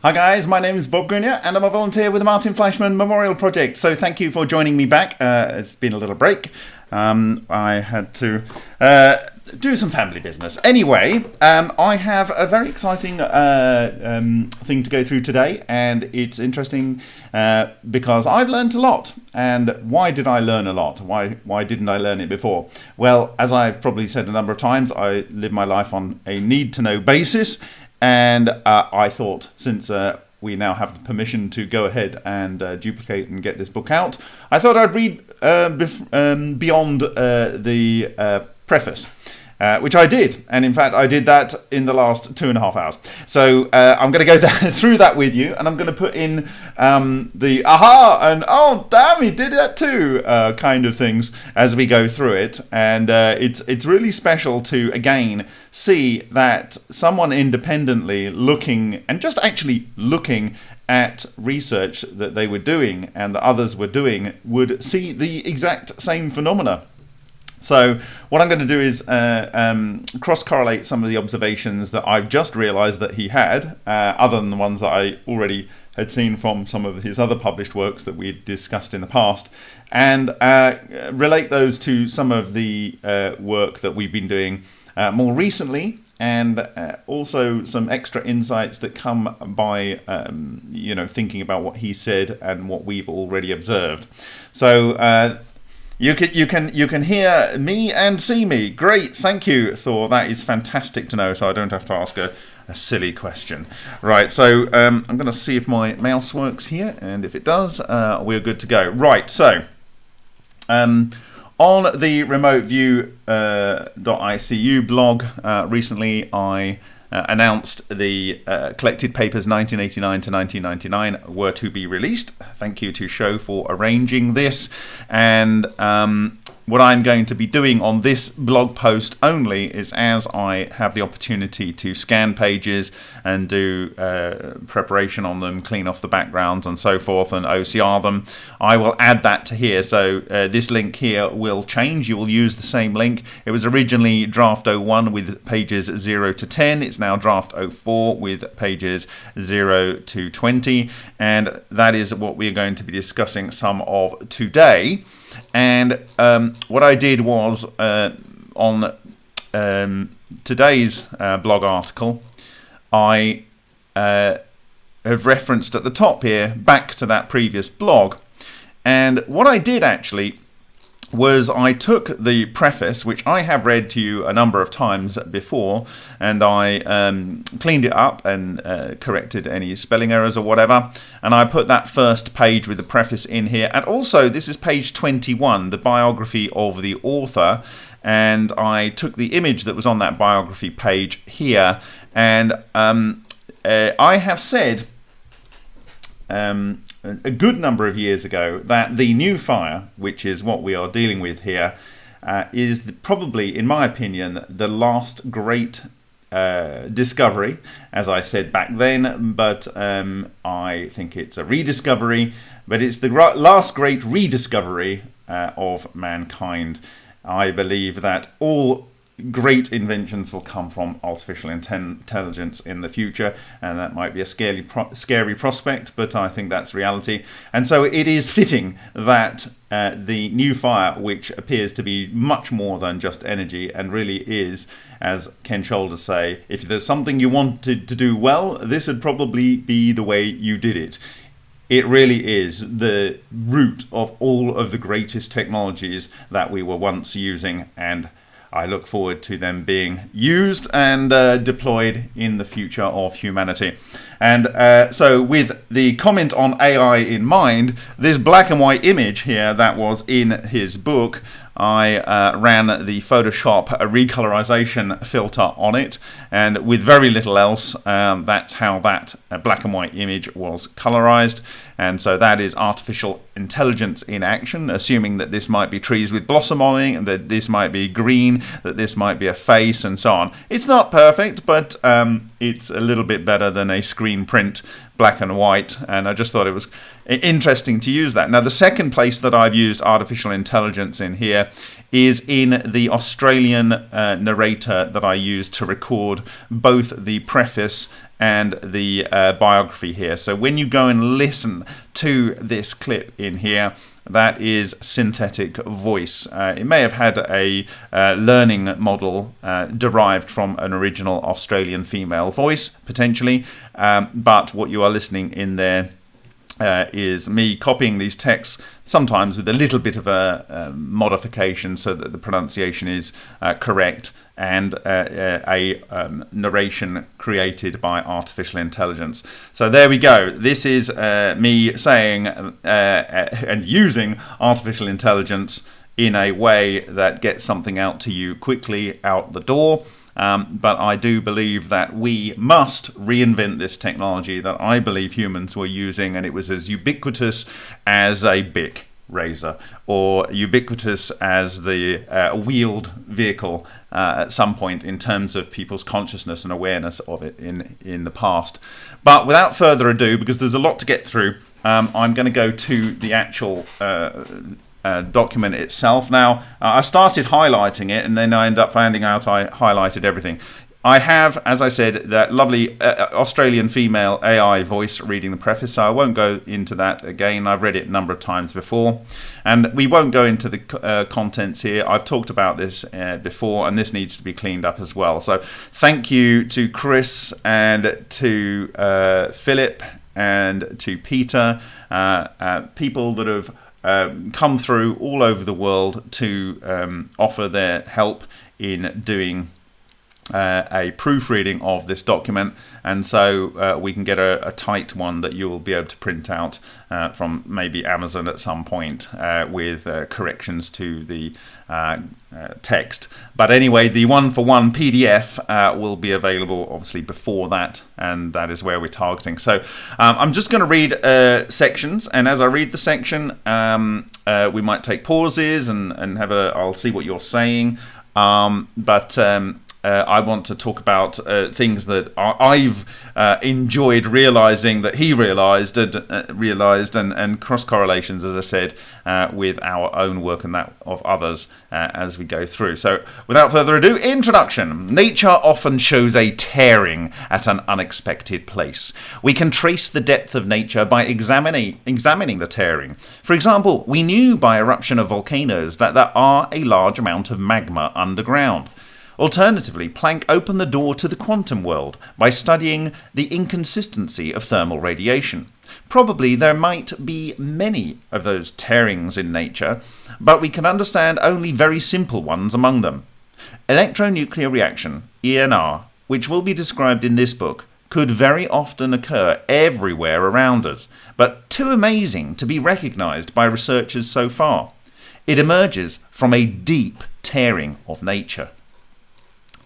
Hi guys, my name is Bob Greenyer and I'm a volunteer with the Martin Fleischmann Memorial Project. So thank you for joining me back. Uh, it's been a little break. Um, I had to uh, do some family business. Anyway, um, I have a very exciting uh, um, thing to go through today, and it's interesting uh, because I've learned a lot. And why did I learn a lot? Why why didn't I learn it before? Well, as I've probably said a number of times, I live my life on a need to know basis, and uh, I thought since uh, we now have the permission to go ahead and uh, duplicate and get this book out, I thought I'd read uh, um, beyond uh, the uh, preface. Uh, which I did, and in fact, I did that in the last two and a half hours. So uh, I'm going to go through that with you, and I'm going to put in um, the aha and oh damn, he did that too uh, kind of things as we go through it, and uh, it's it's really special to again see that someone independently looking and just actually looking at research that they were doing and that others were doing would see the exact same phenomena. So what I'm going to do is uh, um, cross-correlate some of the observations that I've just realised that he had, uh, other than the ones that I already had seen from some of his other published works that we discussed in the past, and uh, relate those to some of the uh, work that we've been doing uh, more recently, and uh, also some extra insights that come by, um, you know, thinking about what he said and what we've already observed. So you can you can you can hear me and see me. Great, thank you, Thor. That is fantastic to know. So I don't have to ask a, a silly question. Right. So um, I'm going to see if my mouse works here, and if it does, uh, we're good to go. Right. So um, on the remote view uh, .icu blog uh, recently, I uh, announced the uh, collected papers 1989 to 1999 were to be released. Thank you to Show for arranging this. And um, what I'm going to be doing on this blog post only is as I have the opportunity to scan pages and do uh, preparation on them, clean off the backgrounds and so forth, and OCR them, I will add that to here. So uh, this link here will change. You will use the same link. It was originally draft 01 with pages 0 to 10. It's now draft 04 with pages 0 to 20. And that is what we're going to be discussing some of today. And um, what I did was uh, on um, today's uh, blog article, I uh, have referenced at the top here back to that previous blog. And what I did actually was I took the preface, which I have read to you a number of times before, and I um, cleaned it up and uh, corrected any spelling errors or whatever. And I put that first page with the preface in here. And also, this is page 21, the biography of the author. And I took the image that was on that biography page here. And um, uh, I have said um, a good number of years ago that the new fire, which is what we are dealing with here, uh, is the, probably, in my opinion, the last great uh, discovery, as I said back then, but um, I think it's a rediscovery, but it's the last great rediscovery uh, of mankind. I believe that all great inventions will come from artificial intelligence in the future, and that might be a scary, pro- scary prospect, but I think that's reality. And so it is fitting that uh, the new fire, which appears to be much more than just energy and really is, as Ken Shoulders say, if there's something you wanted to do well, this would probably be the way you did it. It really is the root of all of the greatest technologies that we were once using and I look forward to them being used and uh, deployed in the future of humanity. And uh, so, with the comment on AI in mind, this black and white image here that was in his book I uh, ran the Photoshop recolorization filter on it, and with very little else, um, that's how that uh, black and white image was colorized. And so that is artificial intelligence in action, assuming that this might be trees with blossom on it, that this might be green, that this might be a face, and so on. It's not perfect, but um, it's a little bit better than a screen print black and white and I just thought it was interesting to use that. Now, the second place that I've used artificial intelligence in here is in the Australian uh, narrator that I use to record both the preface and the uh, biography here. So when you go and listen to this clip in here, that is synthetic voice. Uh, it may have had a uh, learning model uh, derived from an original Australian female voice, potentially, um, but what you are listening in there uh, is me copying these texts, sometimes with a little bit of a, a modification so that the pronunciation is uh, correct, and uh, uh a um, narration created by artificial intelligence. So there we go. This is uh, me saying uh, and using artificial intelligence in a way that gets something out to you quickly out the door. Um, but I do believe that we must reinvent this technology that I believe humans were using, and it was as ubiquitous as a Bic razor or ubiquitous as the uh, wheeled vehicle uh, at some point in terms of people's consciousness and awareness of it in in the past. But without further ado because there's a lot to get through um, I'm going to go to the actual uh, uh, document itself. Now, uh, I started highlighting it and then I end up finding out I highlighted everything. I have, as I said, that lovely uh, uh Australian female AI voice reading the preface, so I won't go into that again. I've read it a number of times before. And we won't go into the uh, contents here. I've talked about this uh, before, and this needs to be cleaned up as well. So thank you to Chris and to Philip and to Peter, people that have um, come through all over the world to um, offer their help in doing uh, a proofreading of this document. And so uh, we can get a, a, tight one that you'll be able to print out uh, from maybe Amazon at some point uh, with uh, corrections to the uh, text. But anyway the one for one PDF will be available obviously before that. And that is where we're targeting. So um, I'm just going to read sections. And as I read the section um, we might take pauses and, and have a I'll see what you're saying. Um, but um, uh, I want to talk about uh, things that I've uh, enjoyed realizing that he realized and uh, realized and, and cross correlations, as I said, uh, with our own work and that of others uh, as we go through. So, without further ado, introduction. Nature often shows a tearing at an unexpected place. We can trace the depth of nature by examining examining the tearing. For example, we knew by eruption of volcanoes that there are a large amount of magma underground. Alternatively, Planck opened the door to the quantum world by studying the inconsistency of thermal radiation. Probably there might be many of those tearings in nature, but we can understand only very simple ones among them. Electronuclear reaction, ENR, which will be described in this book, could very often occur everywhere around us, but too amazing to be recognized by researchers so far. It emerges from a deep tearing of nature.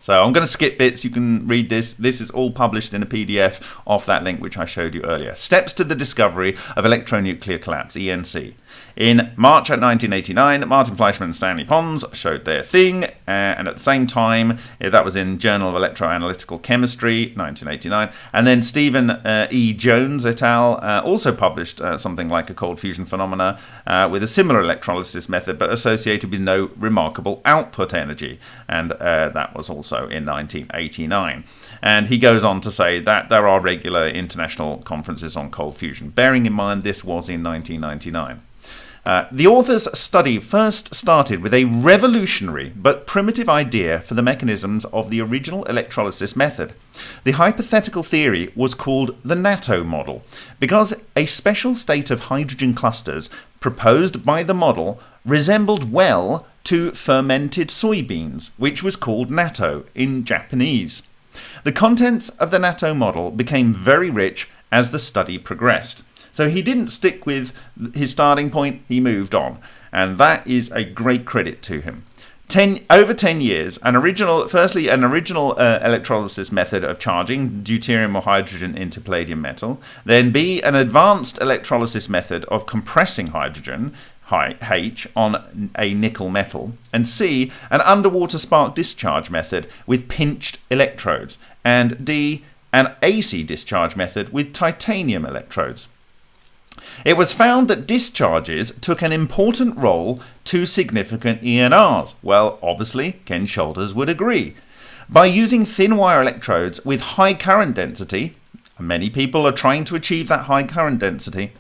So I'm going to skip bits. You can read this. This is all published in a PDF off that link which I showed you earlier. Steps to the discovery of electronuclear collapse, ENC. In March of 1989, Martin Fleischmann and Stanley Pons showed their thing, uh, and at the same time, uh, that was in Journal of Electroanalytical Chemistry, 1989, and then Stephen uh, E. Jones et al. Uh, also published something like a cold fusion phenomena with a similar electrolysis method, but associated with no remarkable output energy, and that was also in 1989. And he goes on to say that there are regular international conferences on cold fusion, bearing in mind this was in 1999. Uh, the author's study first started with a revolutionary but primitive idea for the mechanisms of the original electrolysis method. The hypothetical theory was called the natto model because a special state of hydrogen clusters proposed by the model resembled well to fermented soybeans, which was called natto in Japanese. The contents of the natto model became very rich as the study progressed. So he didn't stick with his starting point, he moved on. And that is a great credit to him. Ten, over 10 years, an original, firstly, an original uh, electrolysis method of charging deuterium or hydrogen into palladium metal. Then B, an advanced electrolysis method of compressing hydrogen, H, on a nickel metal. And C, an underwater spark discharge method with pinched electrodes. And D, an AC discharge method with titanium electrodes. It was found that discharges took an important role to significant ENRs. Well, obviously, Ken Shoulders would agree. By using thin wire electrodes with high current density, many people are trying to achieve that high current density,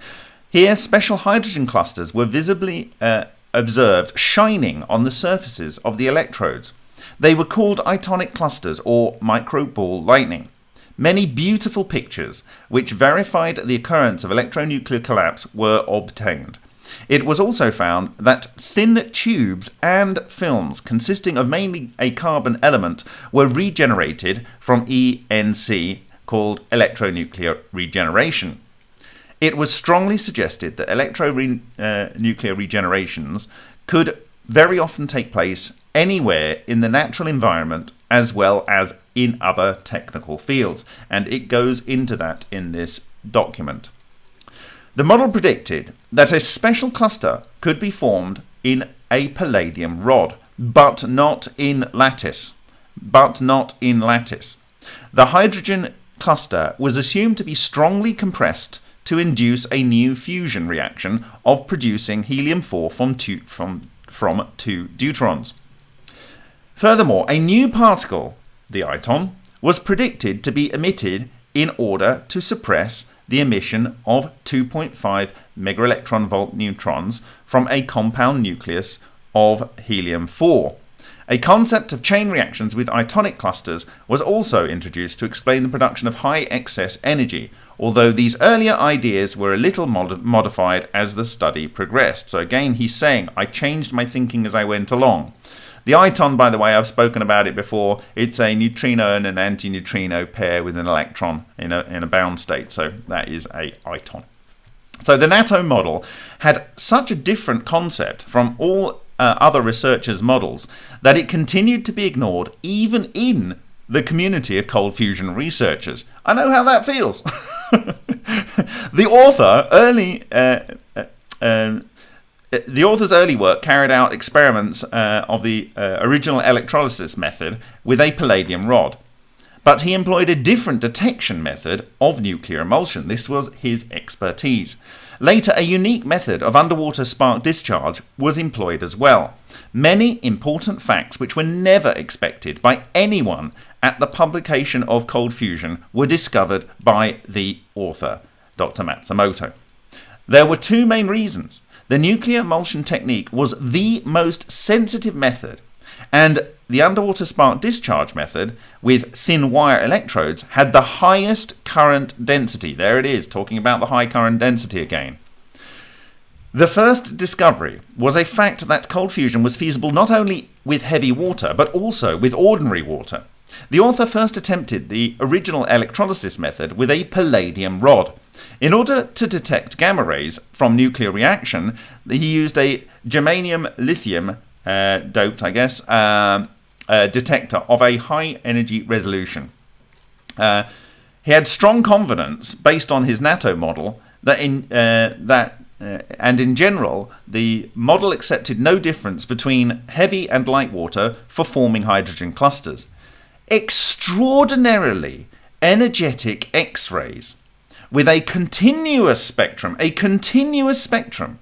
here special hydrogen clusters were visibly uh, observed shining on the surfaces of the electrodes. They were called itonic clusters or micro ball lightning. Many beautiful pictures which verified the occurrence of electronuclear collapse were obtained. It was also found that thin tubes and films consisting of mainly a carbon element were regenerated from ENC called electronuclear regeneration. It was strongly suggested that electronuclear uh, regenerations could very often take place anywhere in the natural environment as well as in other technical fields, and it goes into that in this document. The model predicted that a special cluster could be formed in a palladium rod, but not in lattice. But not in lattice. The hydrogen cluster was assumed to be strongly compressed to induce a new fusion reaction of producing helium-4 from two, from, from two deuterons. Furthermore, a new particle, the iton, was predicted to be emitted in order to suppress the emission of 2.5 megaelectron volt neutrons from a compound nucleus of helium-4. A concept of chain reactions with itonic clusters was also introduced to explain the production of high excess energy, although these earlier ideas were a little mod modified as the study progressed. So again, he's saying, I changed my thinking as I went along. The iton, by the way, I've spoken about it before. It's a neutrino and an antineutrino pair with an electron in a, in a bound state. So that is a iton. So the natto model had such a different concept from all uh, other researchers' models that it continued to be ignored even in the community of cold fusion researchers. I know how that feels. the author early uh, uh, uh the author's early work carried out experiments uh, of the uh, original electrolysis method with a palladium rod. But he employed a different detection method of nuclear emulsion. This was his expertise. Later, a unique method of underwater spark discharge was employed as well. Many important facts which were never expected by anyone at the publication of Cold Fusion were discovered by the author, Dr. Matsumoto. There were two main reasons the nuclear emulsion technique was the most sensitive method, and the underwater spark discharge method with thin wire electrodes had the highest current density. There it is, talking about the high current density again. The first discovery was a fact that cold fusion was feasible not only with heavy water, but also with ordinary water. The author first attempted the original electrolysis method with a palladium rod. In order to detect gamma rays from nuclear reaction, he used a germanium lithium uh, doped, I guess, uh, uh, detector of a high energy resolution. Uh, he had strong confidence, based on his natto model, that in uh, that uh, and in general, the model accepted no difference between heavy and light water for forming hydrogen clusters. Extraordinarily energetic X-rays with a continuous spectrum, a continuous spectrum,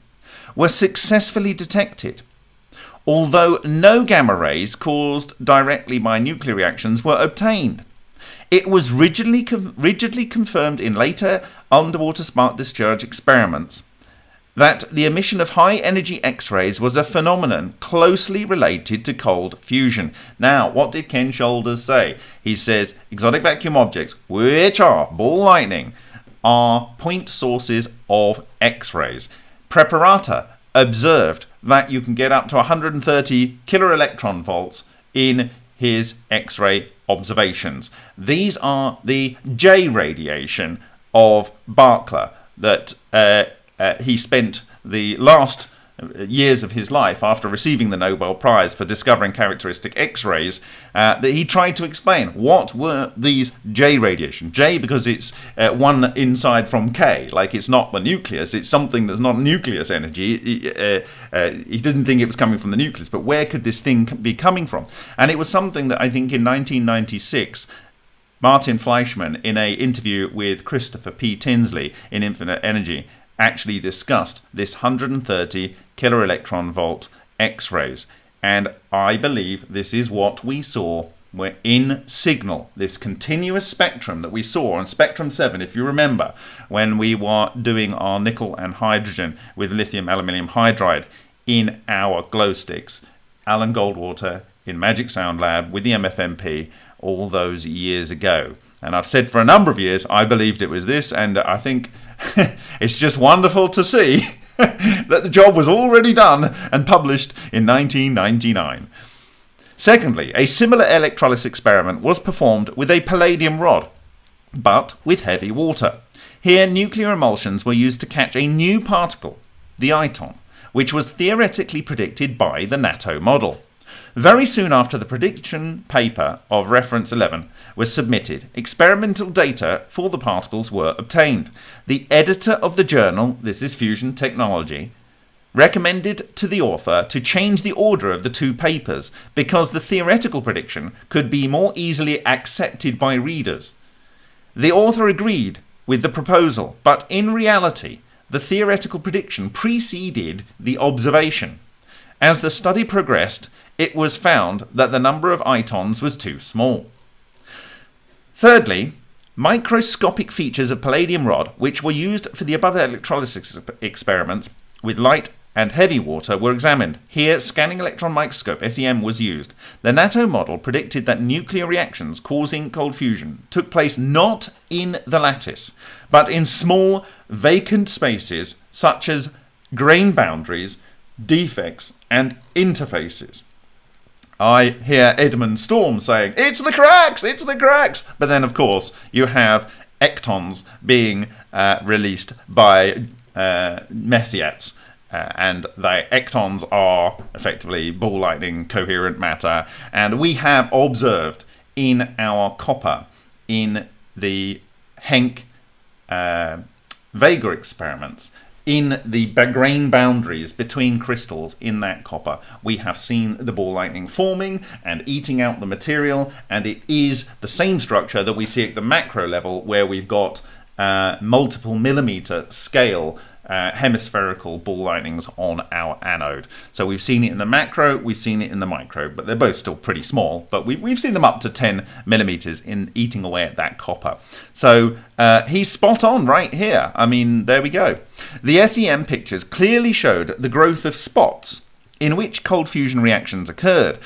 were successfully detected, although no gamma rays caused directly by nuclear reactions were obtained. It was rigidly, rigidly confirmed in later underwater spark discharge experiments that the emission of high energy X-rays was a phenomenon closely related to cold fusion. Now, what did Ken Shoulders say? He says exotic vacuum objects, which are ball lightning, are point sources of X-rays. Preparata observed that you can get up to 130 kilo electron volts in his X-ray observations. These are the J radiation of Barkla that uh, uh, he spent the last years of his life after receiving the Nobel Prize for discovering characteristic X-rays uh, that he tried to explain what were these J radiation. J because it's uh, one inside from K, like it's not the nucleus, it's something that's not nucleus energy. He, uh, uh, he didn't think it was coming from the nucleus, but where could this thing be coming from? And it was something that I think in 1996 Martin Fleischmann, in a interview with Christopher P. Tinsley in Infinite Energy, actually discussed this 130 kilo electron volt X rays. And I believe this is what we saw we're in signal, this continuous spectrum that we saw on spectrum 7, if you remember, when we were doing our nickel and hydrogen with lithium aluminium hydride in our glow sticks. Alan Goldwater in Magic Sound Lab with the MFMP all those years ago. And I've said for a number of years I believed it was this, and I think it's just wonderful to see that the job was already done and published in 1999. Secondly, a similar electrolysis experiment was performed with a palladium rod, but with heavy water. Here, nuclear emulsions were used to catch a new particle, the iton, which was theoretically predicted by the natto model. Very soon after the prediction paper of reference 11 was submitted, experimental data for the particles were obtained. The editor of the journal, this is Fusion Technology, recommended to the author to change the order of the two papers because the theoretical prediction could be more easily accepted by readers. The author agreed with the proposal, but in reality, the theoretical prediction preceded the observation. As the study progressed, it was found that the number of itons was too small. Thirdly, microscopic features of palladium rod, which were used for the above electrolysis experiments with light and heavy water were examined. Here, scanning electron microscope SEM was used. The natto model predicted that nuclear reactions causing cold fusion took place not in the lattice, but in small vacant spaces such as grain boundaries, defects, and interfaces. I hear Edmund Storm saying, It's the cracks! It's the cracks! But then, of course, you have ectons being uh, released by uh, uh, and the ectons are effectively ball lightning coherent matter. And we have observed in our copper in the Henk uh, Vega experiments in the grain boundaries between crystals in that copper, we have seen the ball lightning forming and eating out the material, and it is the same structure that we see at the macro level where we've got uh, multiple millimeter scale uh, hemispherical ball lightnings on our anode. So we've seen it in the macro, we've seen it in the micro, but they're both still pretty small. But we've, we've seen them up to 10 millimeters in eating away at that copper. So uh, he's spot on right here. I mean, there we go. The SEM pictures clearly showed the growth of spots in which cold fusion reactions occurred.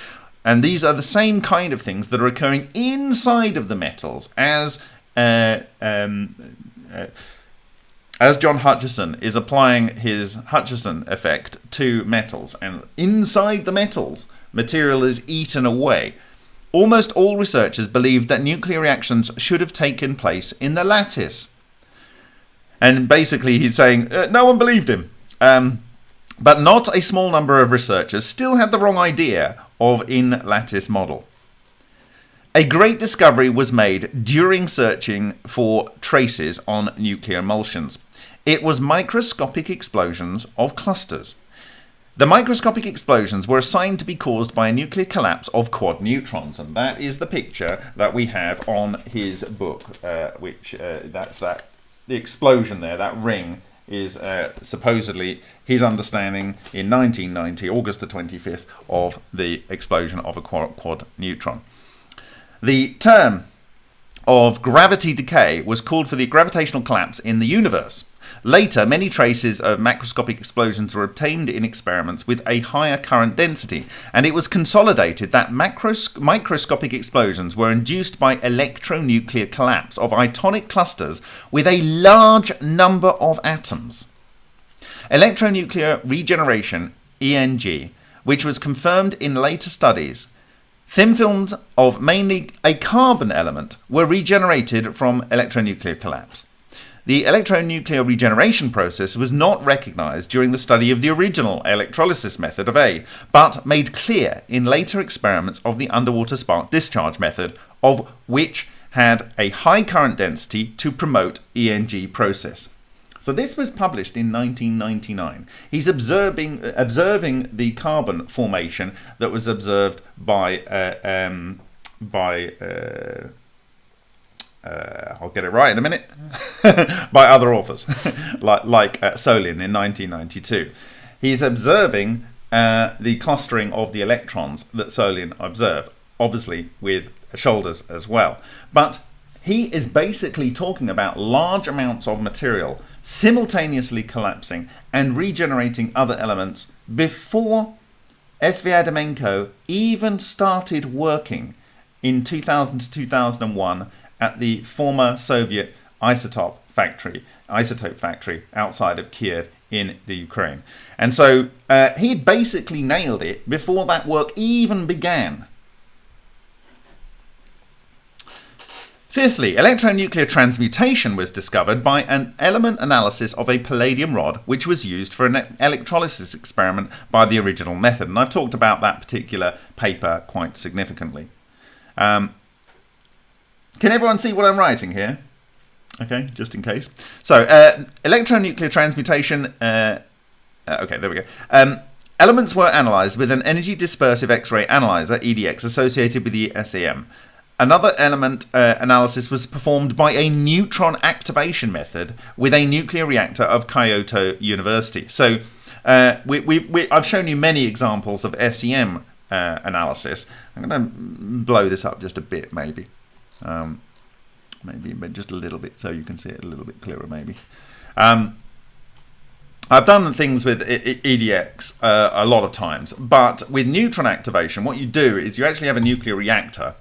And these are the same kind of things that are occurring inside of the metals as uh, um, uh, as John Hutchison is applying his Hutchison effect to metals, and inside the metals, material is eaten away. Almost all researchers believed that nuclear reactions should have taken place in the lattice. And basically, he's saying uh, no one believed him. Um, but not a small number of researchers still had the wrong idea of in lattice model. A great discovery was made during searching for traces on nuclear emulsions. It was microscopic explosions of clusters. The microscopic explosions were assigned to be caused by a nuclear collapse of quad neutrons, and that is the picture that we have on his book, uh, which uh, that's that the explosion there, that ring is uh, supposedly his understanding in 1990, August the 25th, of the explosion of a quad, quad neutron. The term of gravity decay was called for the gravitational collapse in the universe. Later, many traces of macroscopic explosions were obtained in experiments with a higher current density, and it was consolidated that macros- microscopic explosions were induced by electronuclear collapse of itonic clusters with a large number of atoms. Electronuclear regeneration, ENG, which was confirmed in later studies, Thin films of mainly a carbon element were regenerated from electronuclear collapse. The electronuclear regeneration process was not recognized during the study of the original electrolysis method of A, but made clear in later experiments of the underwater spark discharge method, of which had a high current density to promote ENG process. So this was published in 1999. He's observing observing the carbon formation that was observed by uh, um, by uh, uh, I'll get it right in a minute, by other authors, like, like uh, Solin in 1992. He's observing uh, the clustering of the electrons that Solin observed, obviously with shoulders as well. But he is basically talking about large amounts of material simultaneously collapsing and regenerating other elements before Sviatomenko even started working in 2000 to 2001 at the former Soviet isotope factory, isotope factory outside of Kiev in the Ukraine. And so uh, he basically nailed it before that work even began. Fifthly, electronuclear transmutation was discovered by an element analysis of a palladium rod, which was used for an electrolysis experiment by the original method. And I've talked about that particular paper quite significantly. Um, can everyone see what I'm writing here? Okay, just in case. So, uh, electronuclear transmutation. Uh, uh, okay, there we go. Um, elements were analysed with an energy dispersive X-ray analyzer, EDX, associated with the SEM. Another element uh, analysis was performed by a neutron activation method with a nuclear reactor of Kyoto University. So uh, we, we, we, I've shown you many examples of SEM uh, analysis. I'm going to blow this up just a bit, maybe. Um, maybe just a little bit so you can see it a little bit clearer, maybe. Um, I've done things with EDX uh, a lot of times, but with neutron activation, what you do is you actually have a nuclear reactor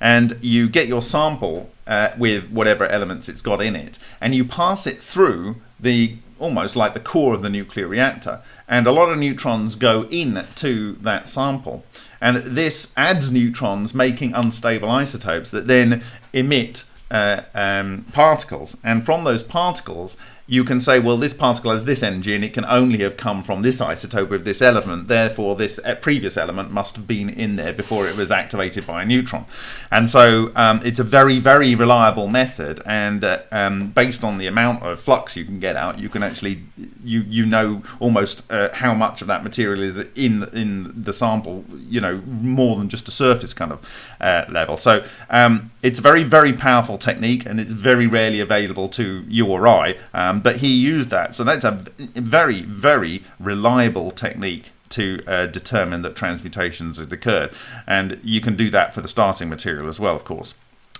and you get your sample uh, with whatever elements it's got in it and you pass it through the almost like the core of the nuclear reactor and a lot of neutrons go in to that sample. And this adds neutrons making unstable isotopes that then emit uh, um, particles. And from those particles you can say, well, this particle has this energy and it can only have come from this isotope of this element. Therefore, this uh, previous element must have been in there before it was activated by a neutron. And so um, it's a very, very reliable method. And uh, um, based on the amount of flux you can get out, you can actually, you you know almost uh, how much of that material is in, in the sample, you know, more than just a surface kind of uh, level. So um, it's a very, very powerful technique and it's very rarely available to you or I. Um, but he used that. So that's a very, very reliable technique to uh, determine that transmutations had occurred. And you can do that for the starting material as well, of course.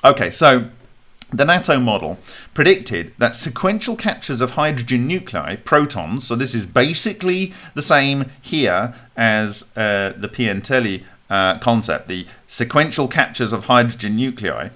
Okay, so the natto model predicted that sequential captures of hydrogen nuclei, protons, so this is basically the same here as uh, the Piantelli uh, concept, the sequential captures of hydrogen nuclei,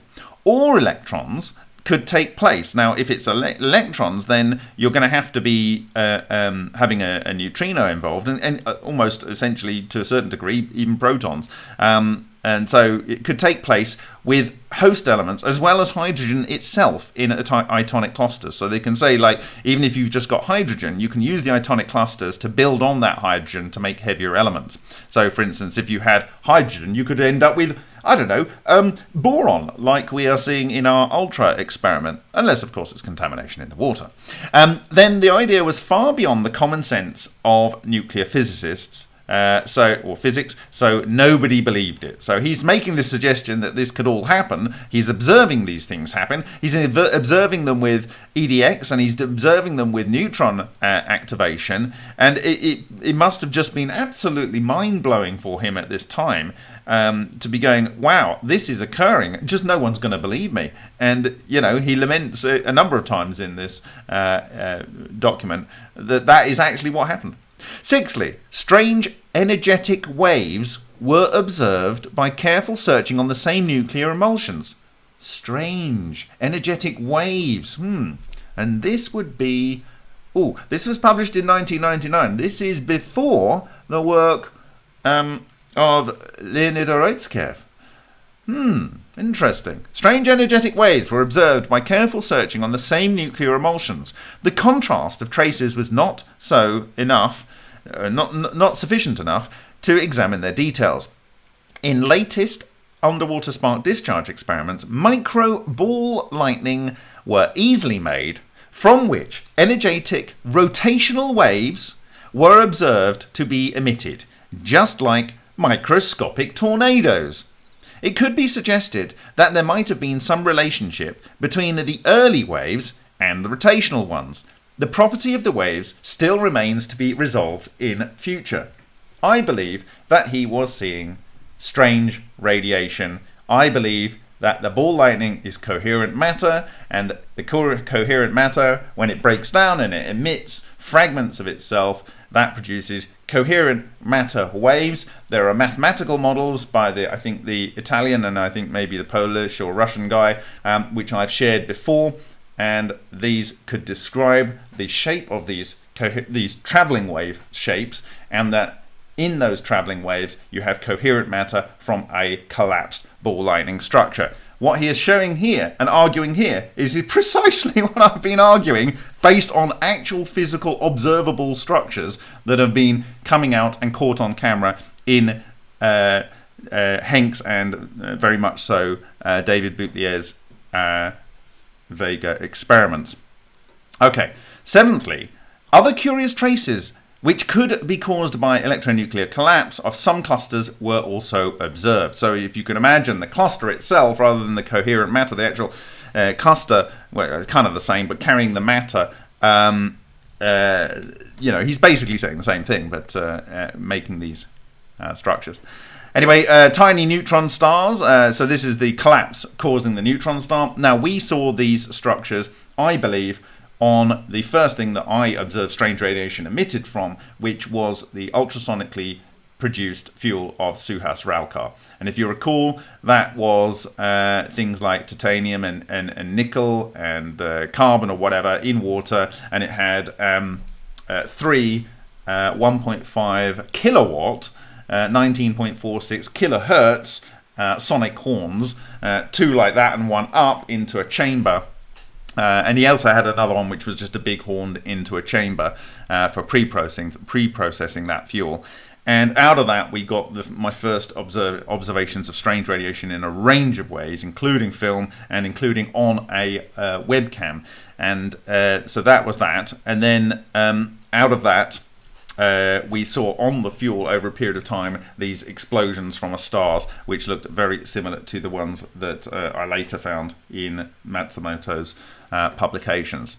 or electrons could take place. Now, if it's ele electrons, then you're going to have to be uh, um, having a, a, neutrino involved, and, and uh, almost essentially to a certain degree, even protons. Um, and so it could take place with host elements as well as hydrogen itself in itonic clusters. So they can say, like, even if you've just got hydrogen, you can use the itonic clusters to build on that hydrogen to make heavier elements. So, for instance, if you had hydrogen, you could end up with I don't know, um, boron, like we are seeing in our ultra experiment, unless, of course, it's contamination in the water. Um, then the idea was far beyond the common sense of nuclear physicists. Uh, so or physics so nobody believed it so he's making the suggestion that this could all happen he's observing these things happen he's observing them with edx and he's observing them with neutron uh, activation and it, it, it must have just been absolutely mind-blowing for him at this time um, to be going, wow, this is occurring. Just no one's going to believe me. And, you know, he laments a, a number of times in this uh, uh, document that that is actually what happened. Sixthly, strange energetic waves were observed by careful searching on the same nuclear emulsions. Strange energetic waves. Hmm. And this would be. Oh, this was published in 1999. This is before the work um, of Leonid Urutskoev. Hmm, interesting. Strange energetic waves were observed by careful searching on the same nuclear emulsions. The contrast of traces was not so enough, uh, not, not sufficient enough to examine their details. In latest underwater spark discharge experiments, micro ball lightning were easily made from which energetic rotational waves were observed to be emitted, just like microscopic tornadoes. it could be suggested that there might have been some relationship between the early waves and the rotational ones. The property of the waves still remains to be resolved in future. I believe that he was seeing strange radiation. I believe that the ball lightning is coherent matter, and the co coherent matter, when it breaks down and it emits fragments of itself, that produces coherent matter waves. There are mathematical models by the, I think the Italian and I think maybe the Polish or Russian guy, um, which I've shared before, and these could describe the shape of these these traveling wave shapes, and that in those traveling waves you have coherent matter from a collapsed ball lightning structure. What he is showing here and arguing here is precisely what I've been arguing based on actual physical observable structures that have been coming out and caught on camera in uh, uh, Henk's and uh, very much so uh, David Boutilier's uh, Vega experiments. Okay, seventhly, other curious traces which could be caused by electronuclear collapse of some clusters were also observed. So if you can imagine the cluster itself rather than the coherent matter, the actual uh, cluster, well, kind of the same, but carrying the matter, um, uh, you know, he's basically saying the same thing, but uh, uh making these uh, structures. Anyway, uh, tiny neutron stars. so this is the collapse causing the neutron star. Now, we saw these structures, I believe, on the first thing that I observed strange radiation emitted from, which was the ultrasonically produced fuel of Suhas Ralkar. And if you recall, that was uh, things like titanium and, and, and nickel and uh, carbon or whatever in water, and it had um, uh, three uh, 1.5 kilowatt, 19.46 uh, kilohertz uh, sonic horns, two like that and one up into a chamber uh, and he also had another one which was just a big horn into a chamber uh, for pre-processing pre-processing that fuel. And out of that, we got the, my first observe, observations of strange radiation in a range of ways, including film and including on a uh, webcam. And uh, so that was that. And then um, out of that, uh, we saw on the fuel over a period of time these explosions from a stars, which looked very similar to the ones that uh, I later found in Matsumoto's uh, publications.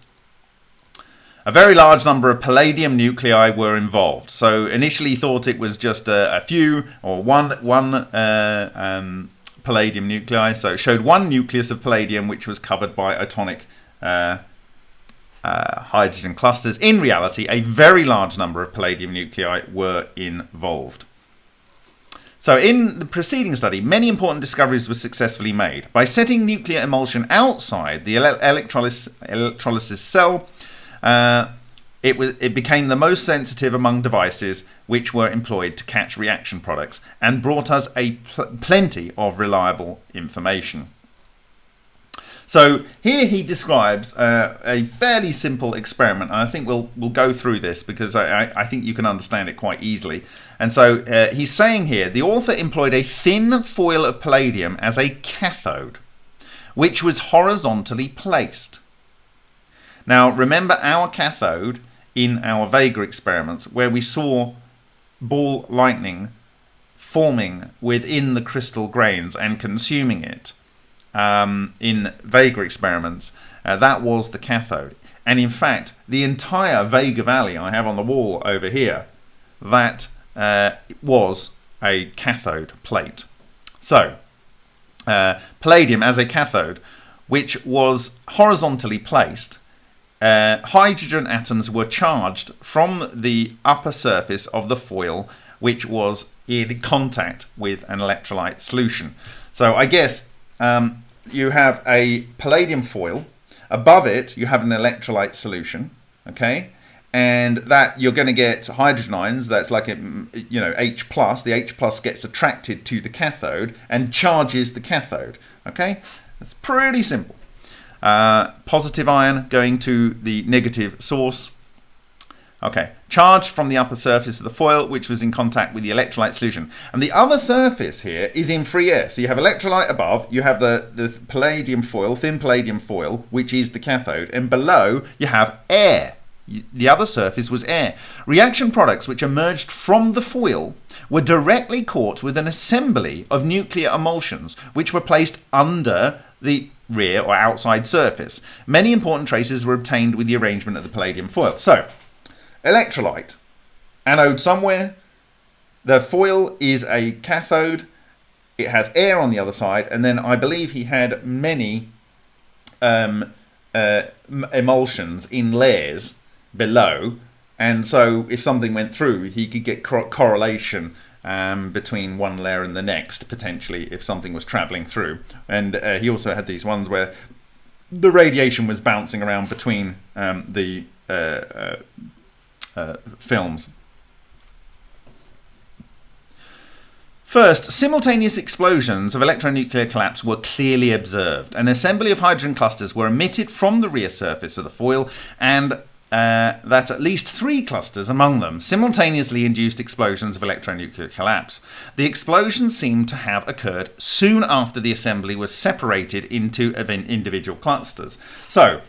A very large number of palladium nuclei were involved. So initially thought it was just a, a few or one one uh, um, palladium nuclei. So it showed one nucleus of palladium which was covered by atomic uh, uh, hydrogen clusters. In reality, a very large number of palladium nuclei were involved. So in the preceding study, many important discoveries were successfully made. By setting nuclear emulsion outside the electrolysis, electrolysis cell, uh, it, was, it became the most sensitive among devices which were employed to catch reaction products and brought us a pl plenty of reliable information. So here he describes uh, a fairly simple experiment. And I think we'll we'll go through this because I, I, I think you can understand it quite easily. And so uh, he's saying here, the author employed a thin foil of palladium as a cathode, which was horizontally placed. Now remember our cathode in our Vega experiments where we saw ball lightning forming within the crystal grains and consuming it um, in Vega experiments, uh, that was the cathode. And in fact, the entire Vega Valley I have on the wall over here, that uh, was a cathode plate. So, uh, palladium as a cathode, which was horizontally placed, uh, hydrogen atoms were charged from the upper surface of the foil, which was in contact with an electrolyte solution. So I guess um, you have a palladium foil. Above it, you have an electrolyte solution, okay? And that you're going to get hydrogen ions, that's like, a, you know, H+. plus. The H plus gets attracted to the cathode and charges the cathode, okay? It's pretty simple. Uh, positive ion going to the negative source, Okay, charge from the upper surface of the foil, which was in contact with the electrolyte solution. And the other surface here is in free air. So you have electrolyte above, you have the, the palladium foil, thin palladium foil, which is the cathode, and below you have air. The other surface was air. Reaction products which emerged from the foil were directly caught with an assembly of nuclear emulsions which were placed under the rear or outside surface. Many important traces were obtained with the arrangement of the palladium foil. So, electrolyte, anode somewhere, the foil is a cathode, it has air on the other side, and then I believe he had many um, uh, emulsions in layers below. And so if something went through, he could get cor correlation um, between one layer and the next, potentially, if something was traveling through. And uh, he also had these ones where the radiation was bouncing around between um, the uh, uh, films. First, simultaneous explosions of electronuclear collapse were clearly observed. An assembly of hydrogen clusters were emitted from the rear surface of the foil and uh, that at least three clusters among them simultaneously induced explosions of electronuclear collapse. The explosions seemed to have occurred soon after the assembly was separated into individual clusters. So,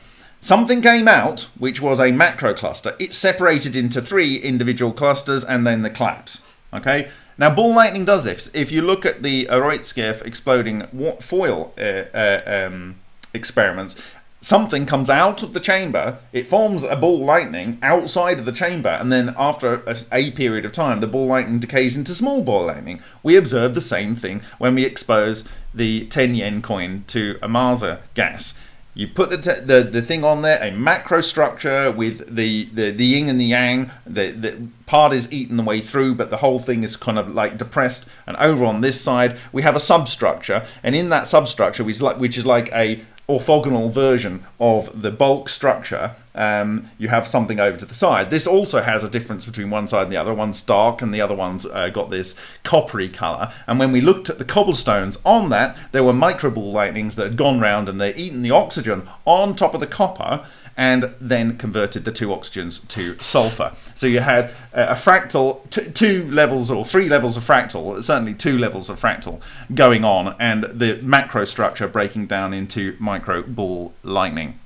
something came out which was a macro cluster. It separated into three individual clusters and then the collapse. Okay, now, ball lightning does this. If you look at the Urutskoev exploding foil uh, uh, um, experiments, something comes out of the chamber, it forms a ball lightning outside of the chamber, and then after a, a, period of time, the ball lightning decays into small ball lightning. We observe the same thing when we expose the 10 yen coin to Ohmasa gas. You put the, the the thing on there, a macro structure with the, the, the yin and the yang. The, the part is eaten the way through, but the whole thing is kind of like depressed. And over on this side, we have a substructure. And in that substructure, which is like, which is like a orthogonal version of the bulk structure, um, you have something over to the side. This also has a difference between one side and the other. One's dark and the other one's uh, got this coppery colour. And when we looked at the cobblestones on that, there were microball lightnings that had gone round and they're eaten the oxygen on top of the copper and then converted the two oxygens to sulfur. So you had a fractal, two levels or three levels of fractal, certainly two levels of fractal going on, and the macro structure breaking down into micro ball lightning.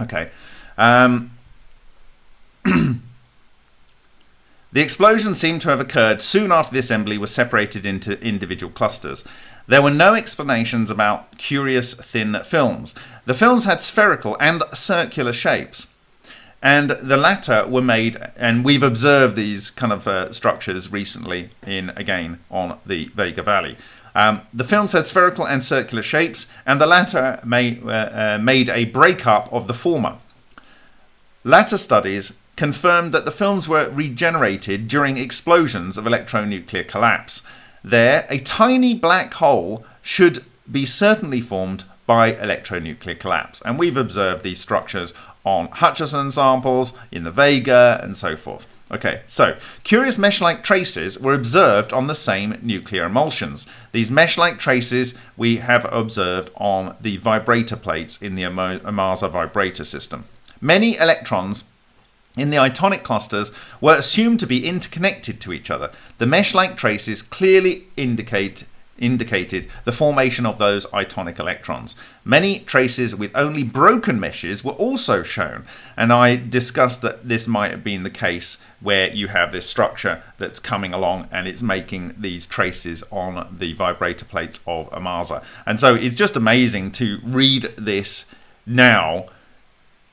Okay. Um, the explosion seemed to have occurred soon after the assembly was separated into individual clusters. There were no explanations about curious thin films. The films had spherical and circular shapes. And the latter were made, and we've observed these kind of uh, structures recently in, again, on the Vega Valley. Um, the films had spherical and circular shapes, and the latter may, uh, uh, made a breakup of the former. Latter studies confirmed that the films were regenerated during explosions of electronuclear collapse, there, a tiny black hole should be certainly formed by electronuclear collapse. And we've observed these structures on Hutchison samples, in the Vega, and so forth. Okay, so curious mesh-like traces were observed on the same nuclear emulsions. These mesh-like traces we have observed on the vibrator plates in the Ohmasa vibrator system. Many electrons in the itonic clusters were assumed to be interconnected to each other. The mesh-like traces clearly indicate indicated the formation of those itonic electrons. Many traces with only broken meshes were also shown, and I discussed that this might have been the case where you have this structure that's coming along and it's making these traces on the vibrator plates of Ohmasa. And so it's just amazing to read this now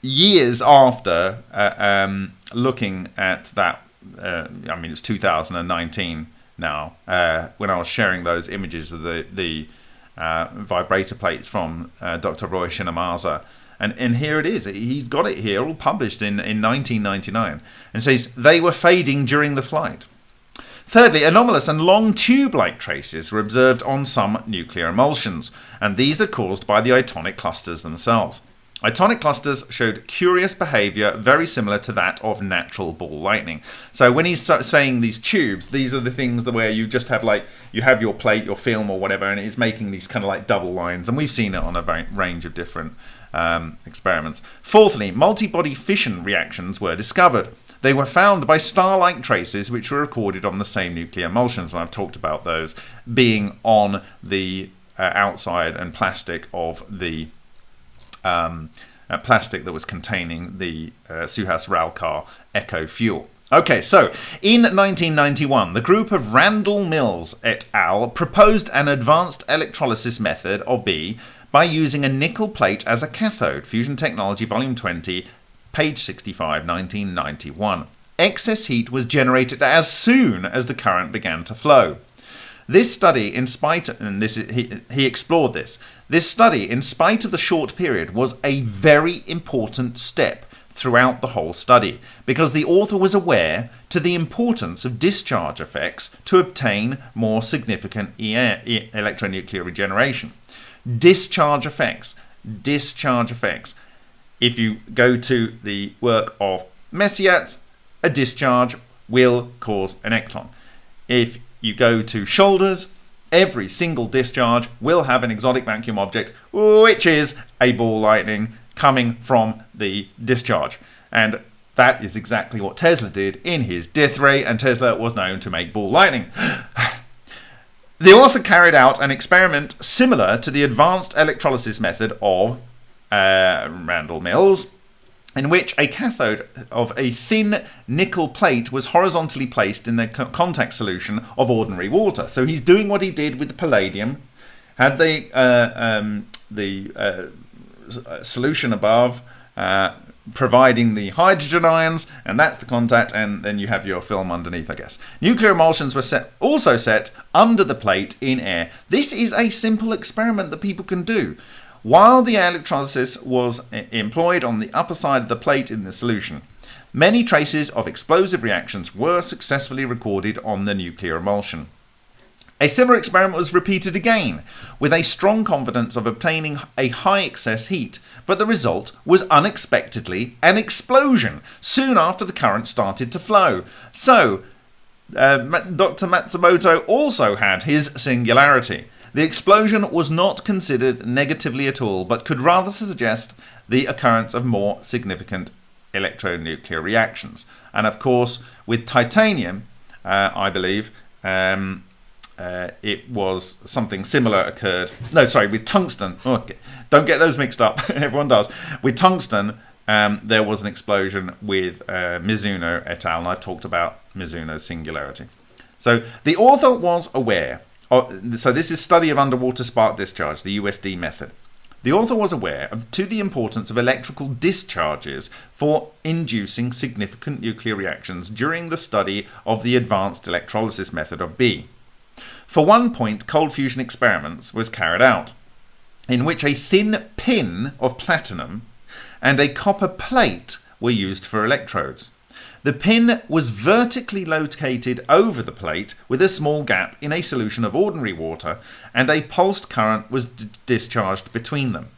years after uh, um, looking at that, uh, I mean, it's 2019 now, uh, when I was sharing those images of the, the uh, vibrator plates from uh, Dr. Ryushin Ohmasa. And, and here it is. He's got it here, all published in, in 1999. And says, they were fading during the flight. Thirdly, anomalous and long tube-like traces were observed on some nuclear emulsions, and these are caused by the itonic clusters themselves. Itonic clusters showed curious behavior very similar to that of natural ball lightning. So when he's saying these tubes, these are the things that where you just have like, you have your plate, your film or whatever, and it's making these kind of like double lines. And we've seen it on a range of different um, experiments. Fourthly, multi-body fission reactions were discovered. They were found by star-like traces which were recorded on the same nuclear emulsions, and I've talked about those being on the uh, outside and plastic of the um, uh, plastic that was containing the uh, Suhas Ralkar Eco fuel. Okay, so in 1991, the group of Randall Mills et al. proposed an advanced electrolysis method of B by using a nickel plate as a cathode. Fusion Technology, Volume 20, page 65, 1991. Excess heat was generated as soon as the current began to flow. This study, in spite, and this he, he explored this. This study, in spite of the short period, was a very important step throughout the whole study because the author was aware to the importance of discharge effects to obtain more significant electronuclear regeneration. Discharge effects, discharge effects. If you go to the work of Mesyats, a discharge will cause an ecton. If you go to Shoulders, every single discharge will have an exotic vacuum object, which is a ball lightning coming from the discharge. And that is exactly what Tesla did in his death ray, and Tesla was known to make ball lightning. the author carried out an experiment similar to the advanced electrolysis method of uh, Randall Mills, in which a cathode of a thin nickel plate was horizontally placed in the contact solution of ordinary water. So he's doing what he did with the palladium, had the uh, um, the uh, solution above, uh, providing the hydrogen ions, and that's the contact, and then you have your film underneath, I guess. Nuclear emulsions were set, also set under the plate in air. This is a simple experiment that people can do. While the electrolysis was employed on the upper side of the plate in the solution, many traces of explosive reactions were successfully recorded on the nuclear emulsion. A similar experiment was repeated again, with a strong confidence of obtaining a high excess heat, but the result was unexpectedly an explosion soon after the current started to flow. So, uh, Dr. Matsumoto also had his singularity. The explosion was not considered negatively at all, but could rather suggest the occurrence of more significant electronuclear reactions. And of course, with titanium, uh, I believe, um, uh, it was something similar occurred. No, sorry, with tungsten. Okay. Don't get those mixed up. Everyone does. With tungsten, um, there was an explosion with uh, Mizuno et al. And I've talked about Mizuno's singularity. So the author was aware. Of, so this is study of underwater spark discharge, the USD method. The author was aware of to the importance of electrical discharges for inducing significant nuclear reactions during the study of the advanced electrolysis method of B. For one point, cold fusion experiments was carried out, in which a thin pin of platinum and a copper plate were used for electrodes. The pin was vertically located over the plate with a small gap in a solution of ordinary water and a pulsed current was discharged between them.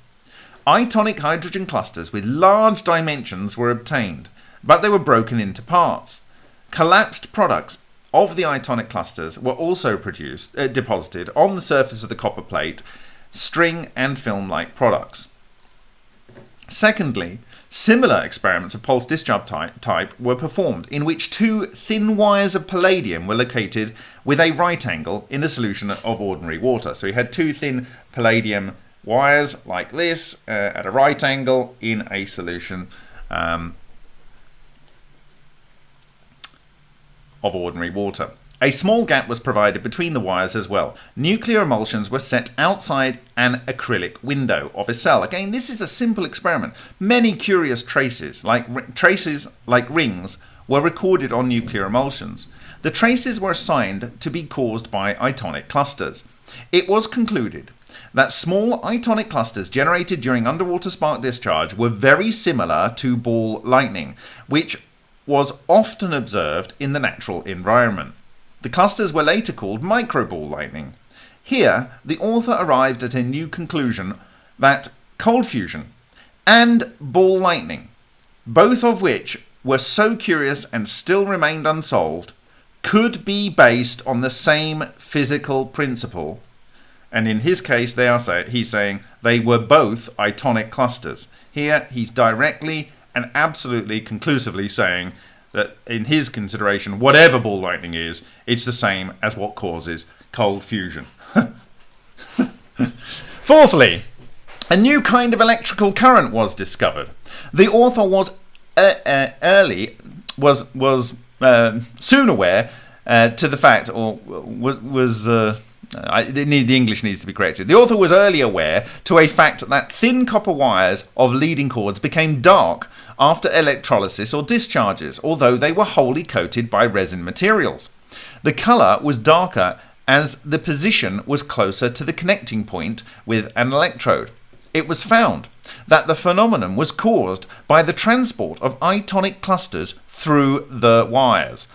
Itonic hydrogen clusters with large dimensions were obtained, but they were broken into parts. Collapsed products of the itonic clusters were also produced, uh, deposited on the surface of the copper plate, string and film-like products. Secondly, similar experiments of pulse discharge type, type were performed in which two thin wires of palladium were located with a right angle in a solution of ordinary water. So we had two thin palladium wires like this uh, at a right angle in a solution um, of ordinary water. A small gap was provided between the wires as well. Nuclear emulsions were set outside an acrylic window of a cell. Again, this is a simple experiment. Many curious traces, like traces like rings, were recorded on nuclear emulsions. The traces were assigned to be caused by itonic clusters. It was concluded that small itonic clusters generated during underwater spark discharge were very similar to ball lightning, which was often observed in the natural environment. The clusters were later called microball lightning. Here, the author arrived at a new conclusion that cold fusion and ball lightning, both of which were so curious and still remained unsolved, could be based on the same physical principle. And in his case, they are say, he's saying they were both itonic clusters. Here, he's directly and absolutely conclusively saying that in his consideration, whatever ball lightning is, it's the same as what causes cold fusion. Fourthly, A new kind of electrical current was discovered. The author was uh, uh, early was was uh, soon aware uh, to the fact, or was, uh, I, the English needs to be corrected. The author was early aware to a fact that thin copper wires of leading cords became dark after electrolysis or discharges, although they were wholly coated by resin materials. The colour was darker as the position was closer to the connecting point with an electrode. It was found that the phenomenon was caused by the transport of itonic clusters through the wires,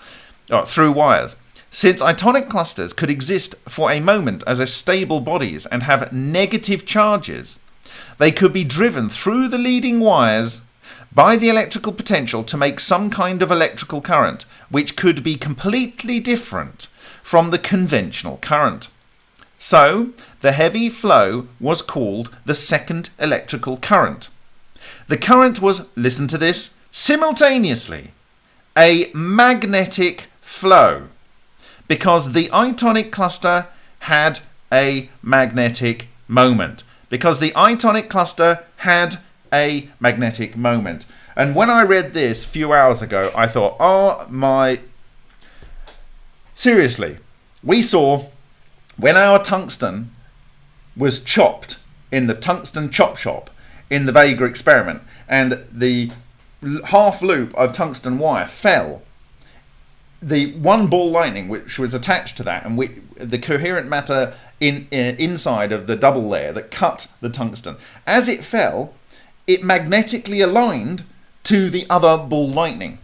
uh, through wires. Since itonic clusters could exist for a moment as stable bodies and have negative charges, they could be driven through the leading wires by the electrical potential to make some kind of electrical current, which could be completely different from the conventional current. So, the heavy flow was called the second electrical current. The current was, listen to this, simultaneously a magnetic flow because the itonic cluster had a magnetic moment. Because the itonic cluster had a magnetic moment. And when I read this a few hours ago, I thought, oh my. Seriously, we saw when our tungsten was chopped in the tungsten chop shop in the Vega experiment, and the half loop of tungsten wire fell the one ball lightning which was attached to that and we, the coherent matter in, in, inside of the double layer that cut the tungsten as it fell it magnetically aligned to the other ball lightning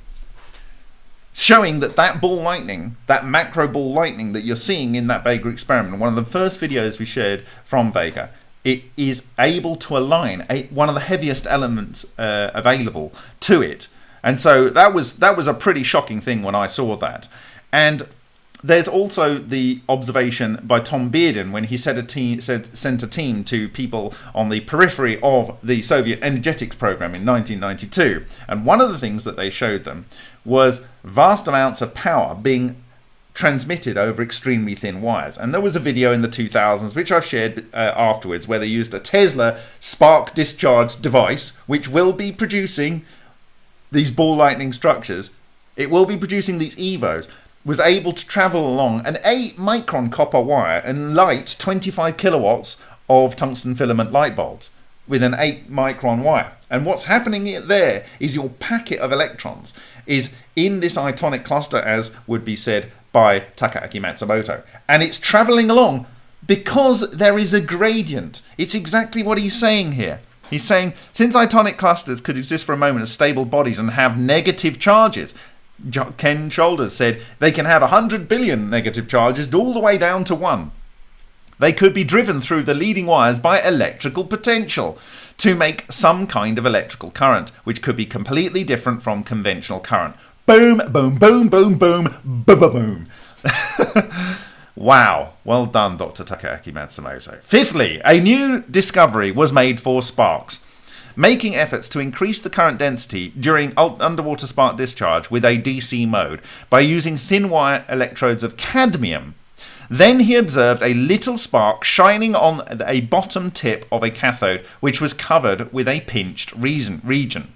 showing that that ball lightning that macro ball lightning that you're seeing in that Vega experiment one of the first videos we shared from Vega it is able to align a, one of the heaviest elements uh, available to it and so that was that was a pretty shocking thing when I saw that. And there's also the observation by Tom Bearden when he said a team said sent a team to people on the periphery of the Soviet energetics program in 1992, and one of the things that they showed them was vast amounts of power being transmitted over extremely thin wires. And there was a video in the 2000s, which I've shared uh, afterwards, where they used a Tesla spark discharge device, which will be producing these ball lightning structures, it will be producing these EVOs, was able to travel along an 8 micron copper wire and light 25 kilowatts of tungsten filament light bulbs with an 8 micron wire. And what's happening there is your packet of electrons is in this itonic cluster, as would be said by Takaaki Matsumoto. And it's traveling along because there is a gradient. It's exactly what he's saying here. He's saying since itonic clusters could exist for a moment as stable bodies and have negative charges, Ken Shoulders said they can have 100 billion negative charges all the way down to one. They could be driven through the leading wires by electrical potential to make some kind of electrical current, which could be completely different from conventional current. Boom, boom, boom, boom, boom, boom, boom. Wow, well done, Dr. Takaaki Matsumoto. Fifthly, a new discovery was made for sparks, making efforts to increase the current density during underwater spark discharge with a DC mode by using thin wire electrodes of cadmium. Then he observed a little spark shining on a bottom tip of a cathode, which was covered with a pinched region.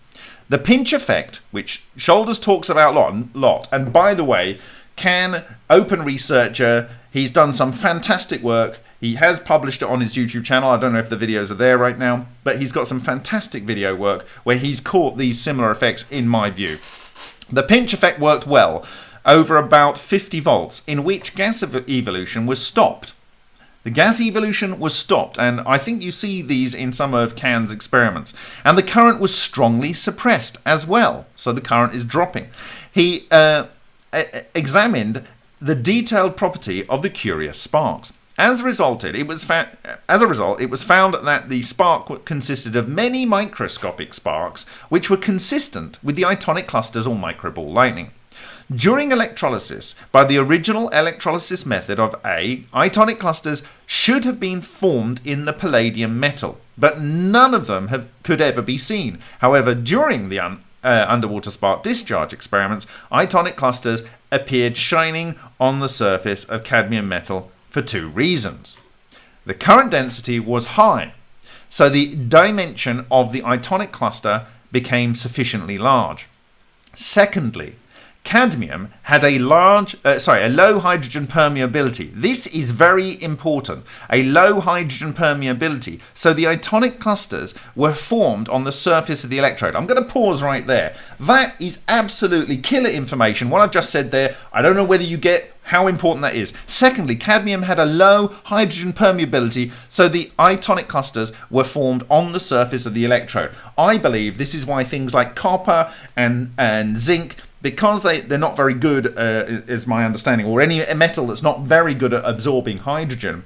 The pinch effect, which Shoulders talks about a lot, and by the way, can open researcher He's done some fantastic work. He has published it on his YouTube channel. I don't know if the videos are there right now, but he's got some fantastic video work where he's caught these similar effects in my view. The pinch effect worked well over about 50 volts, in which gas evolution was stopped. The gas evolution was stopped, and I think you see these in some of Can's experiments. And the current was strongly suppressed as well, so the current is dropping. He uh, examined the detailed property of the curious sparks. As a result, it was as a result, it was found that the spark consisted of many microscopic sparks, which were consistent with the itonic clusters or microball lightning. During electrolysis, by the original electrolysis method of A, itonic clusters should have been formed in the palladium metal, but none of them have, could ever be seen. However, during the un, uh, underwater spark discharge experiments, itonic clusters appeared shining on the surface of cadmium metal for two reasons. The current density was high, so the dimension of the itonic cluster became sufficiently large. Secondly, cadmium had a large, uh, sorry, a low hydrogen permeability. This is very important. A low hydrogen permeability. So the itonic clusters were formed on the surface of the electrode. I'm going to pause right there. That is absolutely killer information. What I've just said there, I don't know whether you get how important that is. Secondly, cadmium had a low hydrogen permeability, so the itonic clusters were formed on the surface of the electrode. I believe this is why things like copper and, and zinc because they, they're not very good, uh, is my understanding, or any metal that's not very good at absorbing hydrogen,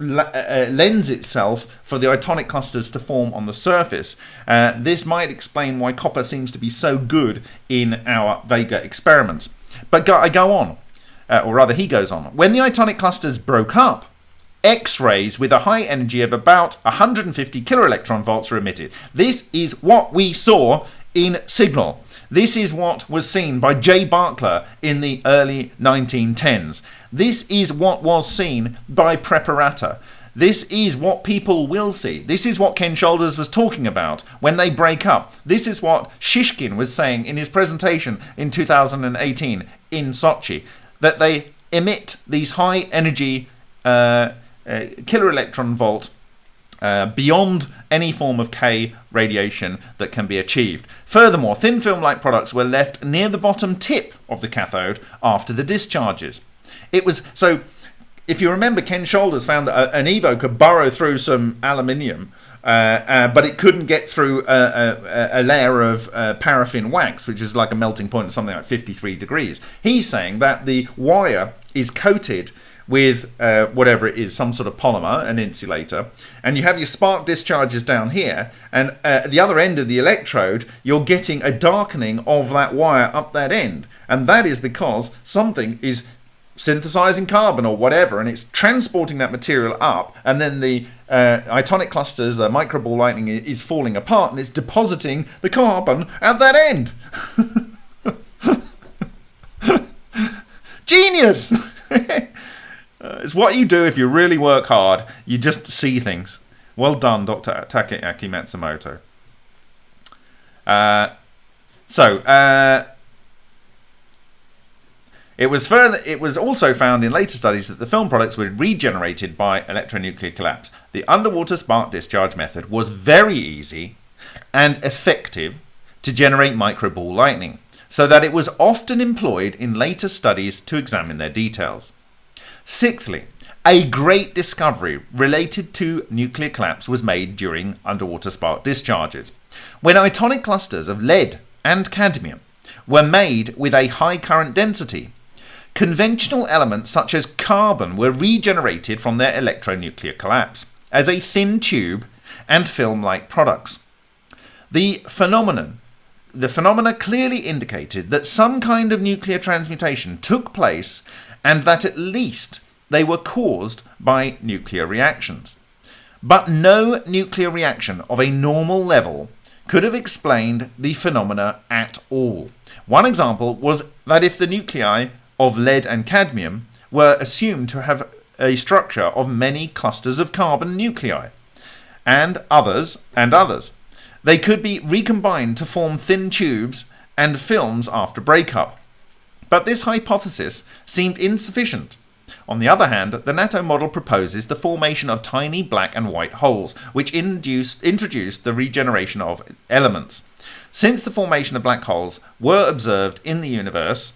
uh, uh, lends itself for the itonic clusters to form on the surface. Uh, this might explain why copper seems to be so good in our Vega experiments. But go, I go on, uh, or rather, he goes on. When the itonic clusters broke up, X-rays with a high energy of about 150 kiloelectron volts were emitted. This is what we saw in Signal. This is what was seen by Jay Barkla in the early 1910s. This is what was seen by Preparata. This is what people will see. This is what Ken Shoulders was talking about when they break up. This is what Shishkin was saying in his presentation in 2018 in Sochi. That they emit these high energy uh, uh, kilo electron volt uh, beyond any form of K radiation that can be achieved. Furthermore, thin film-like products were left near the bottom tip of the cathode after the discharges. It was so. If you remember, Ken Shoulders found that an Evo could burrow through some aluminium but it couldn't get through a, a, a layer of uh, paraffin wax, which is like a melting point of something like 53 degrees. He's saying that the wire is coated with uh, whatever it is, some sort of polymer, an insulator, and you have your spark discharges down here, and uh, at the other end of the electrode, you're getting a darkening of that wire up that end. And that is because something is synthesizing carbon or whatever, and it's transporting that material up, and then the uh, itonic clusters, the microball lightning is falling apart, and it's depositing the carbon at that end. Genius! Uh, it's what you do if you really work hard. You just see things. Well done, Dr. Takaaki Matsumoto. Uh, so, uh, it was further. It was also found in later studies that the film products were regenerated by electronuclear collapse. The underwater spark discharge method was very easy and effective to generate microball lightning, so that it was often employed in later studies to examine their details. Sixthly, a great discovery related to nuclear collapse was made during underwater spark discharges. When itonic clusters of lead and cadmium were made with a high current density, conventional elements such as carbon were regenerated from their electronuclear collapse as a thin tube and film-like products. The phenomenon the phenomena clearly indicated that some kind of nuclear transmutation took place and that at least they were caused by nuclear reactions. But no nuclear reaction of a normal level could have explained the phenomena at all. One example was that if the nuclei of lead and cadmium were assumed to have a structure of many clusters of carbon nuclei, and others, and others, they could be recombined to form thin tubes and films after breakup. But this hypothesis seemed insufficient. On the other hand, the natto model proposes the formation of tiny black and white holes, which induced, introduced the regeneration of elements. Since the formation of black holes were observed in the universe,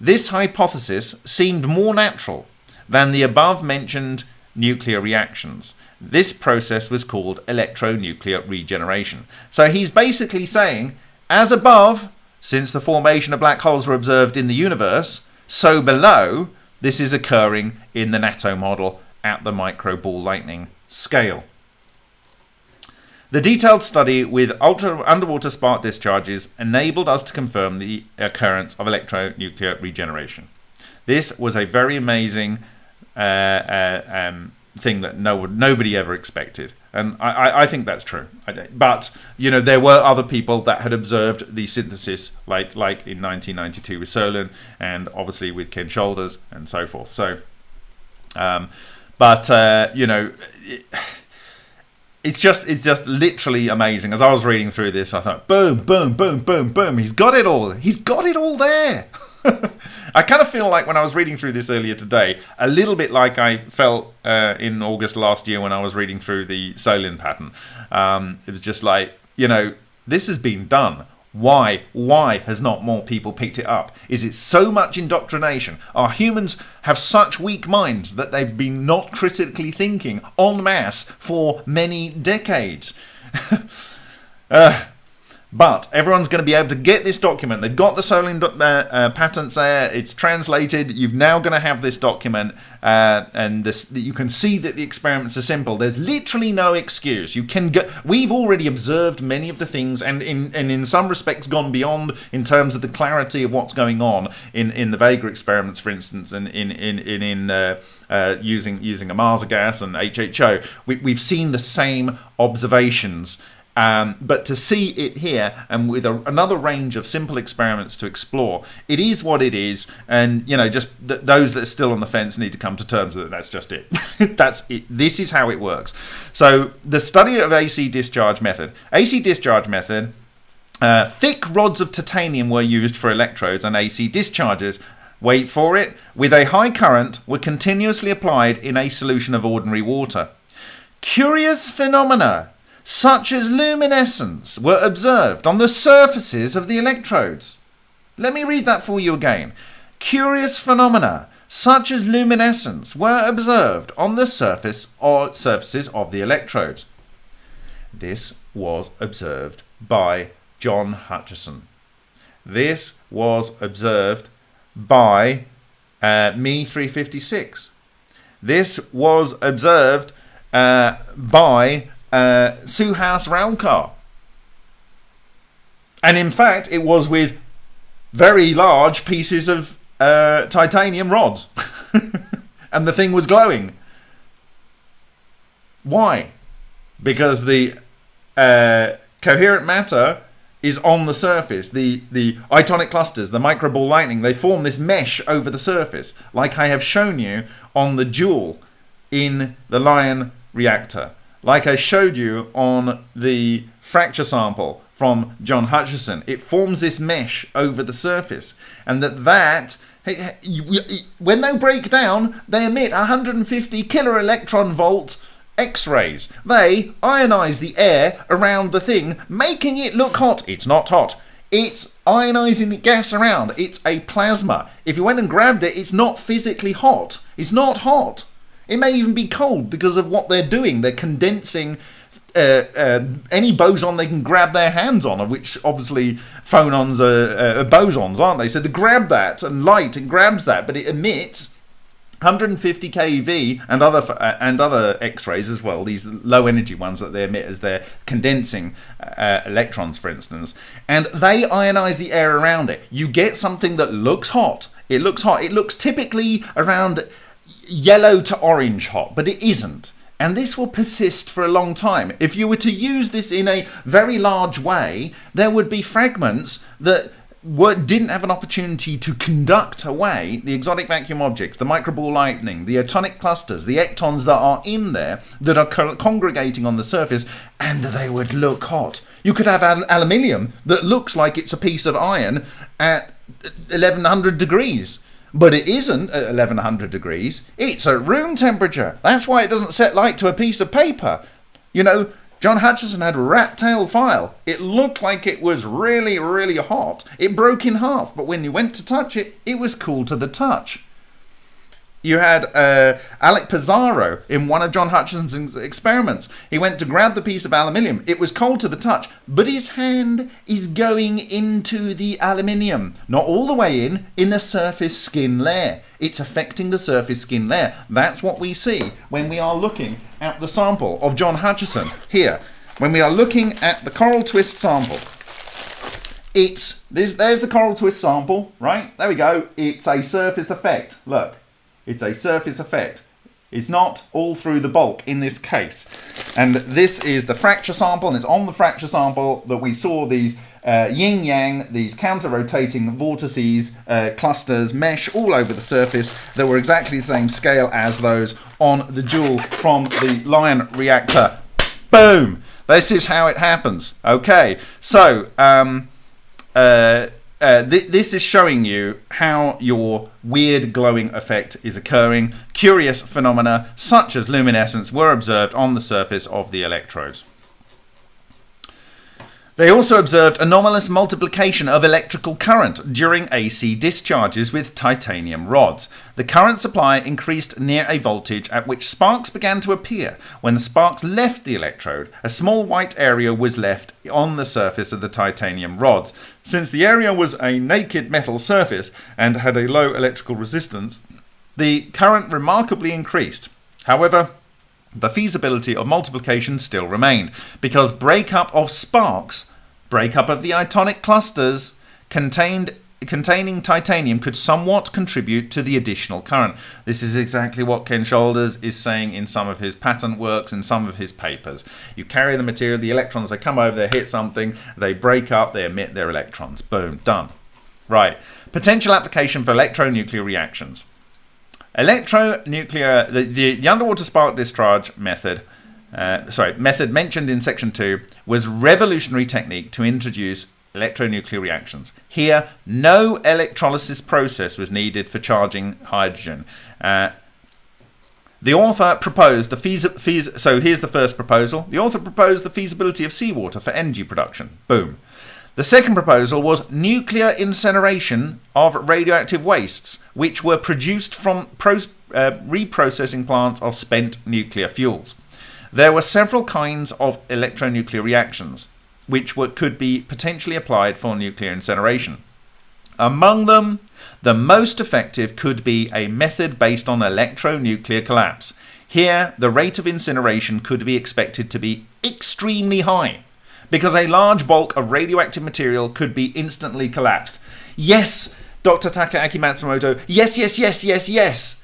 this hypothesis seemed more natural than the above mentioned nuclear reactions. This process was called electronuclear regeneration. So he's basically saying, as above, since the formation of black holes were observed in the universe, so below, this is occurring in the natto model at the micro ball lightning scale. The detailed study with ultra underwater spark discharges enabled us to confirm the occurrence of electronuclear regeneration. This was a very amazing uh, uh, um, thing that no nobody ever expected, and I, I think that's true. But you know, there were other people that had observed the synthesis, like like in 1992 with Solin, and obviously with Ken Shoulders and so forth. So, um, but uh, you know. It, it's just it's just literally amazing. As I was reading through this, I thought, boom, boom, boom, boom, boom. He's got it all. He's got it all there. I kind of feel like when I was reading through this earlier today, a little bit like I felt uh, in August last year when I was reading through the Solin pattern. Um, it was just like, you know, this has been done. Why? Why has not more people picked it up? Is it so much indoctrination? Are humans have such weak minds that they've been not critically thinking en masse for many decades? uh, but everyone's going to be able to get this document. They've got the Solin uh, uh, patents there. It's translated. You're now going to have this document, uh, and this you can see that the experiments are simple. There's literally no excuse. You can go. We've already observed many of the things, and in and in some respects gone beyond in terms of the clarity of what's going on in in the Vega experiments, for instance, and in in in in. Uh, uh, using using Ohmasa gas and HHO, we, we've seen the same observations um, but to see it here and with a, another range of simple experiments to explore, it is what it is. And, you know, just th- those that are still on the fence need to come to terms with it. That's just it. That's it. This is how it works. So the study of AC discharge method. AC discharge method, uh, thick rods of titanium were used for electrodes and AC discharges. Wait for it. With a high current, were continuously applied in a solution of ordinary water. Curious phenomena such as luminescence, were observed on the surfaces of the electrodes. Let me read that for you again. Curious phenomena, such as luminescence, were observed on the surface or surfaces of the electrodes. This was observed by John Hutchison. This was observed by uh, Me 356. This was observed uh, by uh, Suhas Ralkar. And in fact, it was with very large pieces of uh, titanium rods. and the thing was glowing. Why? Because the uh, coherent matter is on the surface. The, the itonic clusters, the microball lightning, they form this mesh over the surface, like I have shown you on the jewel in the Lion reactor like I showed you on the fracture sample from John Hutchison, it forms this mesh over the surface, and that that when they break down, they emit 150 kilo electron volt X-rays. They ionize the air around the thing, making it look hot. It's not hot. It's ionizing the gas around. It's a plasma. If you went and grabbed it, it's not physically hot. It's not hot. It may even be cold because of what they're doing. They're condensing uh, uh, any boson they can grab their hands on, which obviously phonons are, bosons, aren't they? So to grab that and light, and grabs that, but it emits 150 keV and other uh, and other X-rays as well. These low energy ones that they emit as they're condensing uh, electrons, for instance, and they ionize the air around it. You get something that looks hot. It looks hot. It looks typically around yellow to orange hot, but it isn't. And this will persist for a long time. If you were to use this in a very large way, there would be fragments that were, didn't have an opportunity to conduct away the exotic vacuum objects, the microball lightning, the itonic clusters, the ectons that are in there that are co congregating on the surface, and they would look hot. You could have al aluminium that looks like it's a piece of iron at 1100 degrees. But it isn't at 1100 degrees. It's at room temperature. That's why it doesn't set light to a piece of paper. You know, John Hutchison had a rat tail file. It looked like it was really, really hot. It broke in half, but when you went to touch it, it was cool to the touch. You had uh, Alec Pizarro in one of John Hutchison's experiments. He went to grab the piece of aluminium. It was cold to the touch, but his hand is going into the aluminium. Not all the way in, in the surface skin layer. It's affecting the surface skin layer. That's what we see when we are looking at the sample of John Hutchison. Here, when we are looking at the coral twist sample, it's, there's the coral twist sample, right? There we go. It's a surface effect. Look. It's a surface effect. It's not all through the bulk in this case. And this is the fracture sample, and it's on the fracture sample that we saw these uh, yin-yang, these counter-rotating vortices, uh, clusters, mesh all over the surface that were exactly the same scale as those on the jewel from the Lion reactor. Boom. This is how it happens. Okay, so um, uh, uh, th- this is showing you how your weird glowing effect is occurring. Curious phenomena such as luminescence were observed on the surface of the electrodes. They also observed anomalous multiplication of electrical current during AC discharges with titanium rods. The current supply increased near a voltage at which sparks began to appear. When the sparks left the electrode, a small white area was left on the surface of the titanium rods. Since the area was a naked metal surface and had a low electrical resistance, the current remarkably increased. However, the feasibility of multiplication still remained because breakup of sparks breakup of the itonic clusters contained containing titanium could somewhat contribute to the additional current. This is exactly what Ken Shoulders is saying in some of his patent works and some of his papers. You carry the material, the electrons, they come over, they hit something, they break up, they emit their electrons. Boom, done. Right. Potential application for electronuclear reactions. Electronuclear, the, the, the underwater spark discharge method uh, sorry, method mentioned in section 2 was revolutionary technique to introduce electronuclear reactions. Here, no electrolysis process was needed for charging hydrogen. Uh, the author proposed the feas so here's the first proposal. The author proposed the feasibility of seawater for energy production. Boom. The second proposal was nuclear incineration of radioactive wastes, which were produced from uh, reprocessing plants of spent nuclear fuels. There were several kinds of electronuclear reactions which were, could be potentially applied for nuclear incineration. Among them, the most effective could be a method based on electronuclear collapse. Here, the rate of incineration could be expected to be extremely high because a large bulk of radioactive material could be instantly collapsed. Yes, Dr. Takaaki Matsumoto, yes, yes, yes, yes, yes.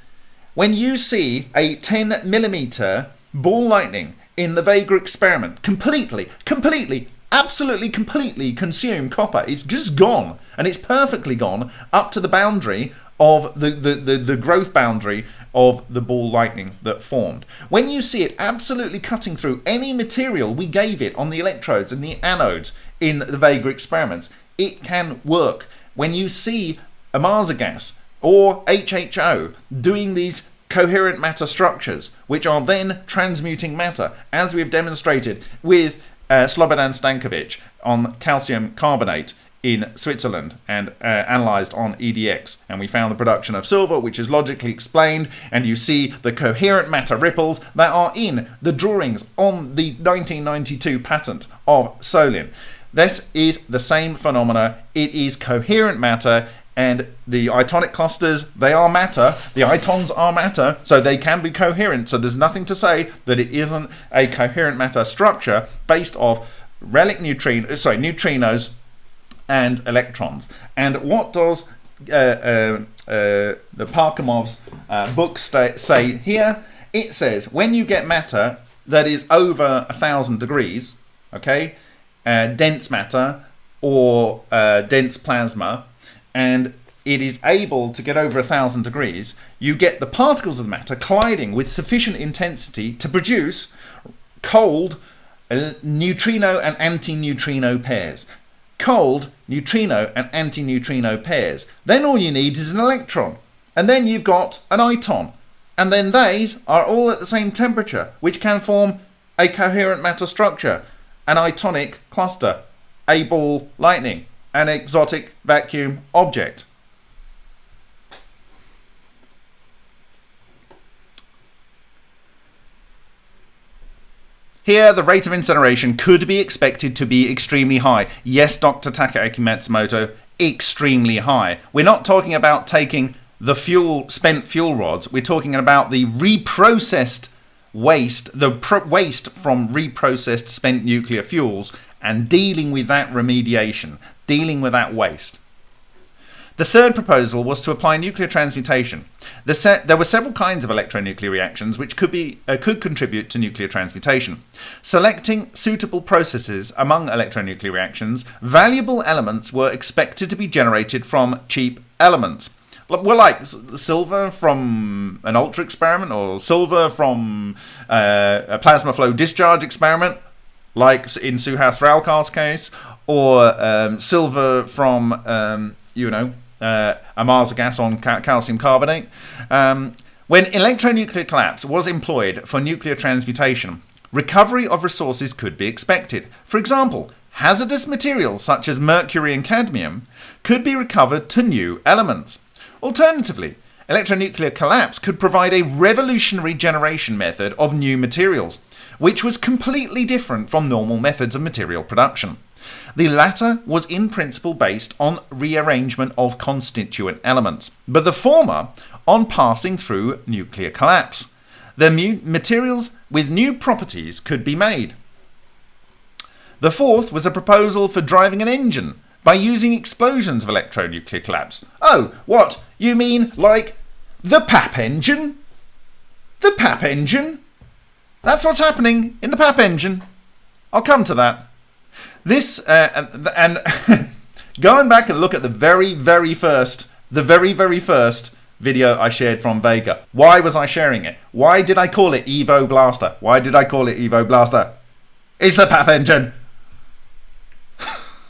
When you see a 10 millimeter ball lightning in the Vega experiment completely, completely, absolutely completely consume copper. It's just gone. And it's perfectly gone up to the boundary of the, the, the, the, growth boundary of the ball lightning that formed. When you see it absolutely cutting through any material we gave it on the electrodes and the anodes in the Vega experiments, it can work. When you see Ohmasa gas or HHO doing these coherent matter structures, which are then transmuting matter, as we've demonstrated with uh, Slobodan Stankovic on calcium carbonate in Switzerland and uh, analyzed on EDX. And we found the production of silver, which is logically explained, and you see the coherent matter ripples that are in the drawings on the 1992 patent of Solin. This is the same phenomena. It is coherent matter and the itonic clusters they are matter the itons are matter so they can be coherent so there's nothing to say that it isn't a coherent matter structure based off relic neutrino sorry neutrinos and electrons and what does uh, uh, uh, the Parkhomov's uh, book say here it says when you get matter that is over a thousand degrees okay dense matter or dense plasma and it is able to get over a thousand degrees, you get the particles of the matter colliding with sufficient intensity to produce cold neutrino and antineutrino pairs. Cold neutrino and antineutrino pairs. Then all you need is an electron. And then you've got an iton. And then these are all at the same temperature, which can form a coherent matter structure, an itonic cluster, a ball lightning an exotic vacuum object. Here, the rate of incineration could be expected to be extremely high. Yes, Dr. Takaaki Matsumoto, extremely high. We're not talking about taking the fuel, spent fuel rods. We're talking about the reprocessed waste, the waste from reprocessed spent nuclear fuels and dealing with that remediation, dealing with that waste. The third proposal was to apply nuclear transmutation. The there were several kinds of electronuclear reactions which could, be, uh, could contribute to nuclear transmutation. Selecting suitable processes among electronuclear reactions, valuable elements were expected to be generated from cheap elements. Well, like silver from an ultra experiment, or silver from uh, a plasma flow discharge experiment, like in Suhas Ralkar's case, or um, silver from um, you know uh, gas on ca- calcium carbonate. Um, when electronuclear collapse was employed for nuclear transmutation, recovery of resources could be expected. For example, hazardous materials such as mercury and cadmium could be recovered to new elements. Alternatively, electronuclear collapse could provide a revolutionary generation method of new materials, which was completely different from normal methods of material production. The latter was in principle based on rearrangement of constituent elements, but the former on passing through nuclear collapse. The materials with new properties could be made. The fourth was a proposal for driving an engine by using explosions of electronuclear collapse. Oh, what? You mean like the Papp engine? The Papp engine? That's what's happening in the Papp engine. I'll come to that. This, uh, and, and going back and look at the very, very first, the very, very first video I shared from Vega. Why was I sharing it? Why did I call it Evo Blaster? Why did I call it Evo Blaster? It's the Papp engine.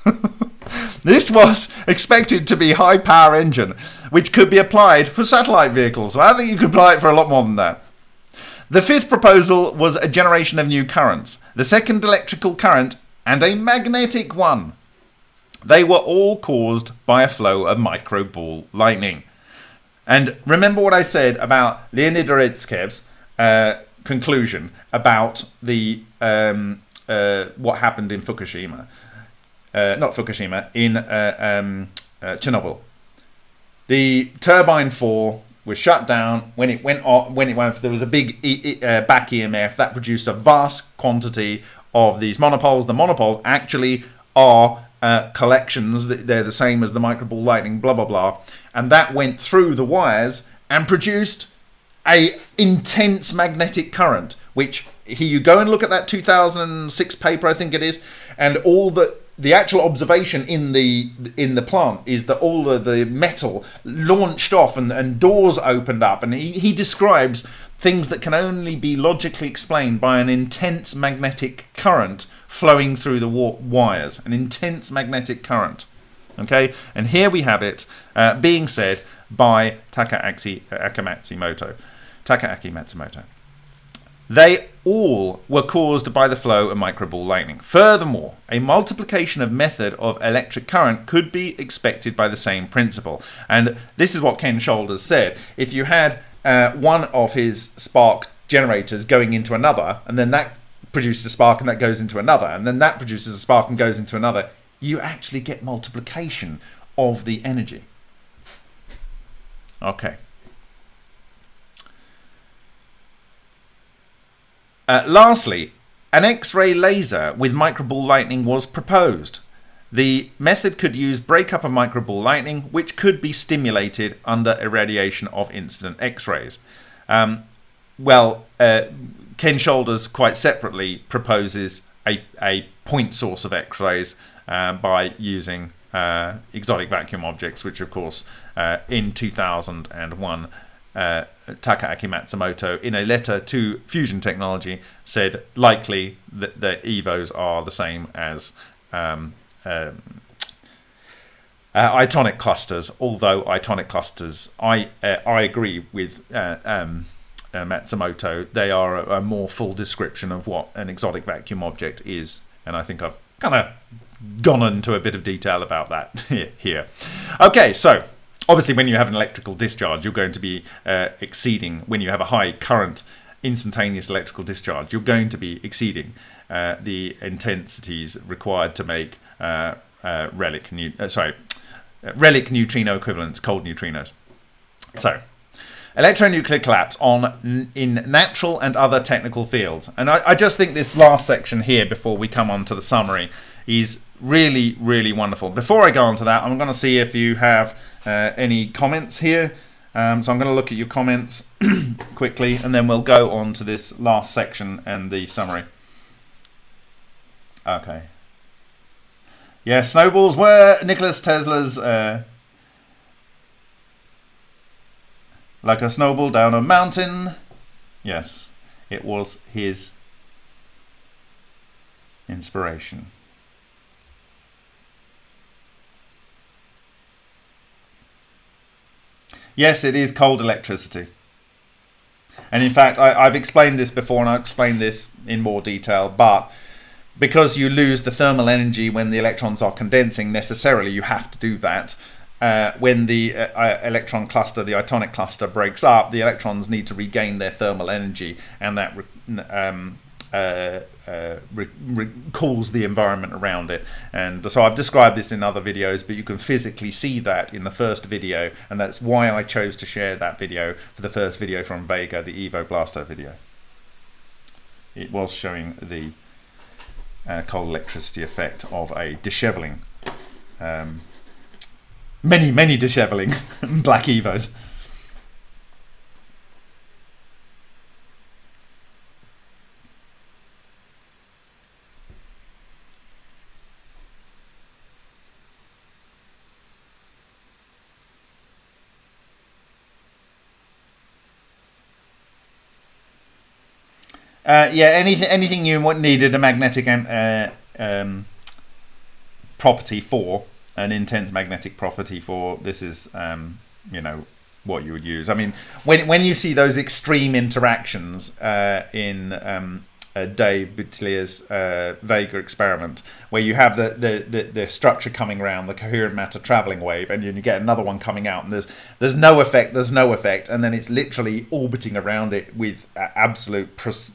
this was expected to be high power engine, which could be applied for satellite vehicles. So I think you could apply it for a lot more than that. The fifth proposal was a generation of new currents. The second electrical current and a magnetic one. They were all caused by a flow of microball lightning. And remember what I said about Leonid Urutskoev's uh, conclusion about the um, uh, what happened in Fukushima, uh, not Fukushima, in uh, um, uh, Chernobyl. The turbine four was shut down when it went off. When it went, there was a big e- uh, back EMF that produced a vast quantity of these monopoles. The monopoles actually are uh, collections. They're the same as the microball lightning, blah blah blah, and that went through the wires and produced a intense magnetic current. Which here you go and look at that 2006 paper, I think it is, and all the the actual observation in the in the plant is that all of the metal launched off and, and doors opened up and he, he describes things that can only be logically explained by an intense magnetic current flowing through the wires an intense magnetic current okay and here we have it uh, being said by Takaaki Akamatsumoto Takaaki Matsumoto they all were caused by the flow of microball lightning. Furthermore, a multiplication of method of electric current could be expected by the same principle. And this is what Ken Shoulders said. If you had uh, one of his spark generators going into another, and then that produces a spark and that goes into another, and then that produces a spark and goes into another, you actually get multiplication of the energy. Okay. Uh, lastly, an X-ray laser with microball lightning was proposed. The method could use breakup of microball lightning, which could be stimulated under irradiation of incident X-rays. Um, well, uh, Ken Shoulders quite separately proposes a, a point source of X-rays uh, by using uh, exotic vacuum objects, which of course uh, in 2001 uh, Takaaki Matsumoto, in a letter to Fusion Technology, said likely that the EVOs are the same as um, um, uh, itonic clusters. Although itonic clusters, I uh, I agree with uh, um, uh, Matsumoto. They are a, a, more full description of what an exotic vacuum object is, and I think I've kind of gone into a bit of detail about that here. Okay, so obviously when you have an electrical discharge you're going to be uh, exceeding when you have a high current instantaneous electrical discharge you're going to be exceeding uh, the intensities required to make relic uh, sorry uh, relic neutrino equivalents cold neutrinos so electronuclear collapse on in natural and other technical fields and I, I just think this last section here before we come on to the summary is really really wonderful before I go on to that I'm going to see if you have uh, any comments here. Um, so I'm going to look at your comments quickly and then we'll go on to this last section and the summary. Okay. Yeah, snowballs were Nicholas Tesla's uh, like a snowball down a mountain. Yes, it was his inspiration. Yes, it is cold electricity. And in fact, I, have explained this before and I'll explain this in more detail, but because you lose the thermal energy when the electrons are condensing necessarily, you have to do that. Uh, when the uh, uh electron cluster, the itonic cluster, breaks up, the electrons need to regain their thermal energy, and that um, uh, uh, cools the environment around it. And so I've described this in other videos, but you can physically see that in the first video, and that's why I chose to share that video for the first video from Vega, the Evo Blaster video. It was showing the uh, cold electricity effect of a disheveling. Um, many, many disheveling black Evos. Uh, yeah, anything anything you needed a magnetic uh, um, property for an intense magnetic property for this is um, you know what you would use. I mean, when when you see those extreme interactions uh, in um, uh, Dave Boutilier's uh, Vega experiment, where you have the, the, the, the, structure coming around, the coherent matter traveling wave, and you, you get another one coming out, and there's there's no effect, there's no effect, and then it's literally orbiting around it with absolute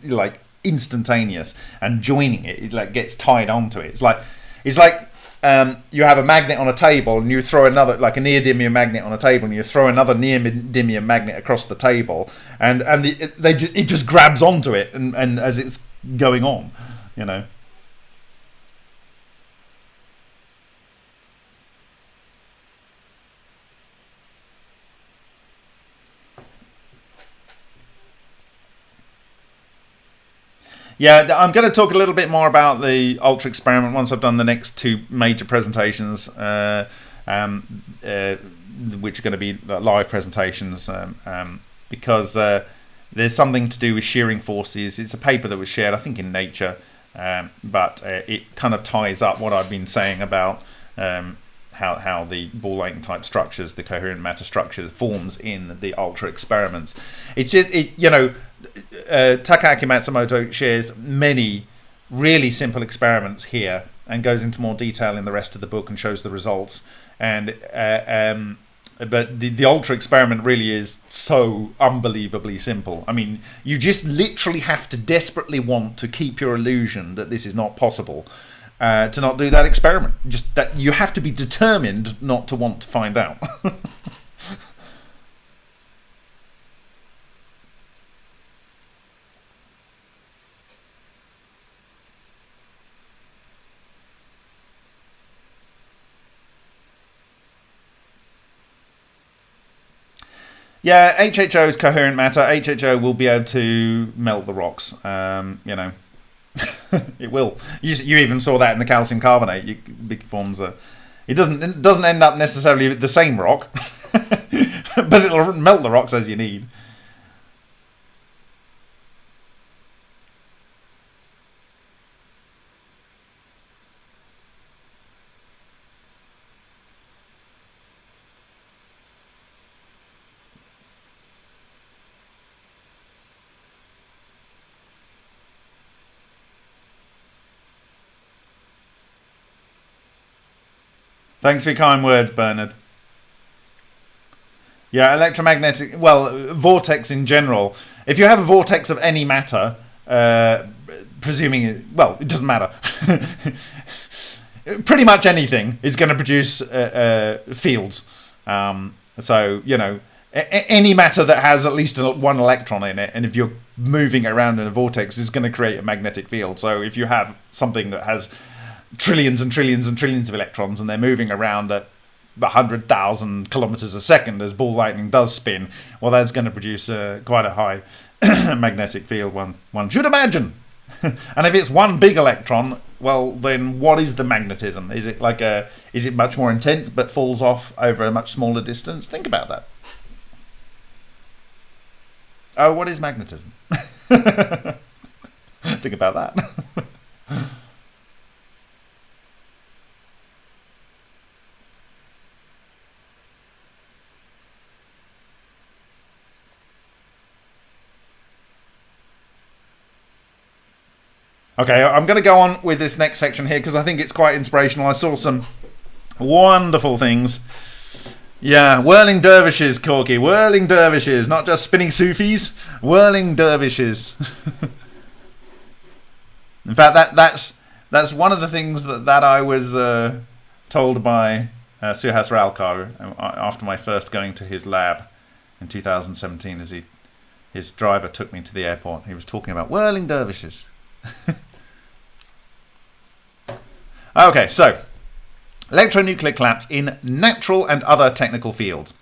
like instantaneous and joining it, it like gets tied onto it. It's like it's like um, you have a magnet on a table and you throw another like a neodymium magnet on a table and you throw another neodymium magnet across the table and and the, it, they it just grabs onto it and, and as it's going on, you know. Yeah, I'm going to talk a little bit more about the Ultra experiment once I've done the next two major presentations, uh, um, uh, which are going to be live presentations, um, um, because uh, there's something to do with shearing forces. It's a paper that was shared, I think, in Nature, um, but uh, it kind of ties up what I've been saying about um, how, how the ball lightning type structures, the coherent matter structures, forms in the ultra experiments. It's just, it, you know, uh, Takaaki Matsumoto shares many really simple experiments here and goes into more detail in the rest of the book and shows the results. And uh, um, but the, the ultra experiment really is so unbelievably simple. I mean, you just literally have to desperately want to keep your illusion that this is not possible uh, to not do that experiment. Just that you have to be determined not to want to find out. Yeah, HHO is coherent matter. HHO will be able to melt the rocks. Um, you know, it will. You, you even saw that in the calcium carbonate. You, big forms a. It doesn't. It doesn't end up necessarily the same rock, but it'll melt the rocks as you need. Thanks for your kind words, Bernard. Yeah, electromagnetic, well, vortex in general. If you have a vortex of any matter, uh, presuming, it, well, it doesn't matter. Pretty much anything is going to produce uh, uh, fields. Um, so, you know, any matter that has at least one electron in it, and if you're moving around in a vortex, is going to create a magnetic field. So if you have something that has trillions and trillions and trillions of electrons and they're moving around at 100,000 kilometers a second as ball lightning does spin, well, that's going to produce uh, quite a high magnetic field, one, one should imagine. and if it's one big electron, well, then what is the magnetism? Is it like a, is it much more intense but falls off over a much smaller distance? Think about that. Oh, what is magnetism? Think about that. Okay, I'm going to go on with this next section here because I think it's quite inspirational. I saw some wonderful things. Yeah, whirling dervishes, Corky. Whirling dervishes, not just spinning Sufis. Whirling dervishes. In fact, that that's that's one of the things that, that I was uh, told by uh, Suhas Ralkar uh, after my first going to his lab in 2017 as he his driver took me to the airport. He was talking about whirling dervishes. okay, so electronuclear collapse in natural and other technical fields.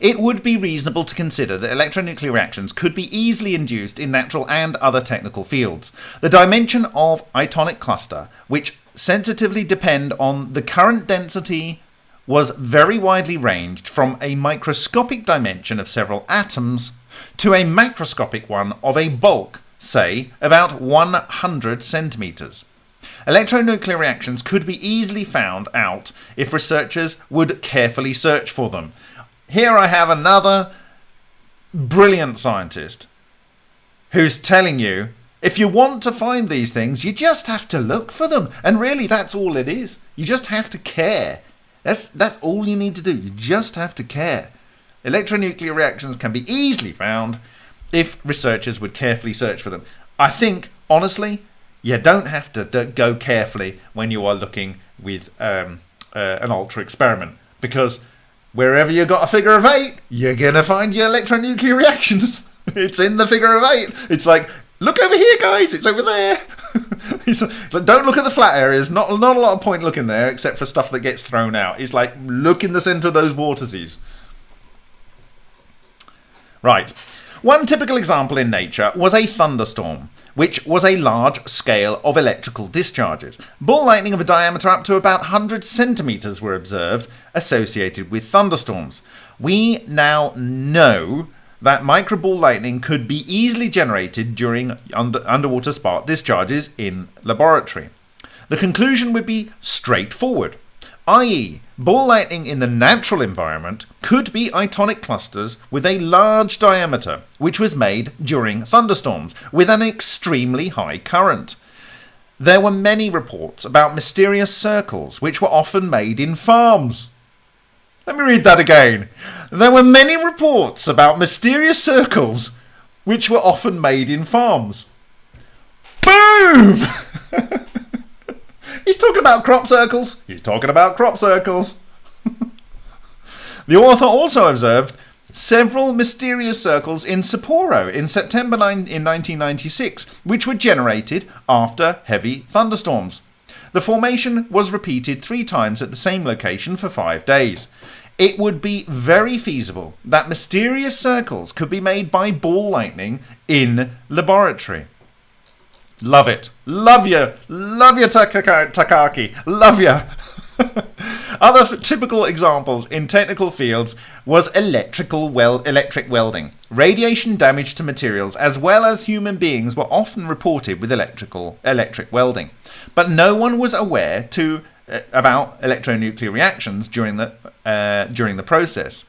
It would be reasonable to consider that electronuclear reactions could be easily induced in natural and other technical fields. The dimension of itonic cluster, which sensitively depend on the current density, was very widely ranged from a microscopic dimension of several atoms to a macroscopic one of a bulk, say, about 100 centimeters. Electronuclear reactions could be easily found out if researchers would carefully search for them. Here I have another brilliant scientist who's telling you if you want to find these things, you just have to look for them. And really, that's all it is. You just have to care. That's, that's all you need to do. You just have to care. Electronuclear reactions can be easily found if researchers would carefully search for them. I think, honestly, you don't have to go carefully when you are looking with um, uh, an ultra experiment because wherever you got a figure of eight, you're gonna find your electronuclear reactions. it's in the figure of eight. It's like, look over here, guys. It's over there. don't look at the flat areas. Not not a lot of point looking there, except for stuff that gets thrown out. It's like look in the center of those vortices. Right. One typical example in nature was a thunderstorm, which was a large scale of electrical discharges. Ball lightning of a diameter up to about 100 centimeters were observed associated with thunderstorms. We now know that microball lightning could be easily generated during under, underwater spark discharges in laboratory. The conclusion would be straightforward i.e., ball lightning in the natural environment could be itonic clusters with a large diameter, which was made during thunderstorms with an extremely high current. There were many reports about mysterious circles, which were often made in farms. Let me read that again. There were many reports about mysterious circles, which were often made in farms. Boom! He's talking about crop circles. He's talking about crop circles. the author also observed several mysterious circles in Sapporo in September 9, in 1996, which were generated after heavy thunderstorms. The formation was repeated three times at the same location for five days. It would be very feasible that mysterious circles could be made by ball lightning in laboratory. Love it. Love you. Love you, Takaaki. Love you. Other typical examples in technical fields was electrical wel electric welding. Radiation damage to materials as well as human beings were often reported with electrical electric welding, but no one was aware to uh, about electronuclear reactions during the uh, during the process.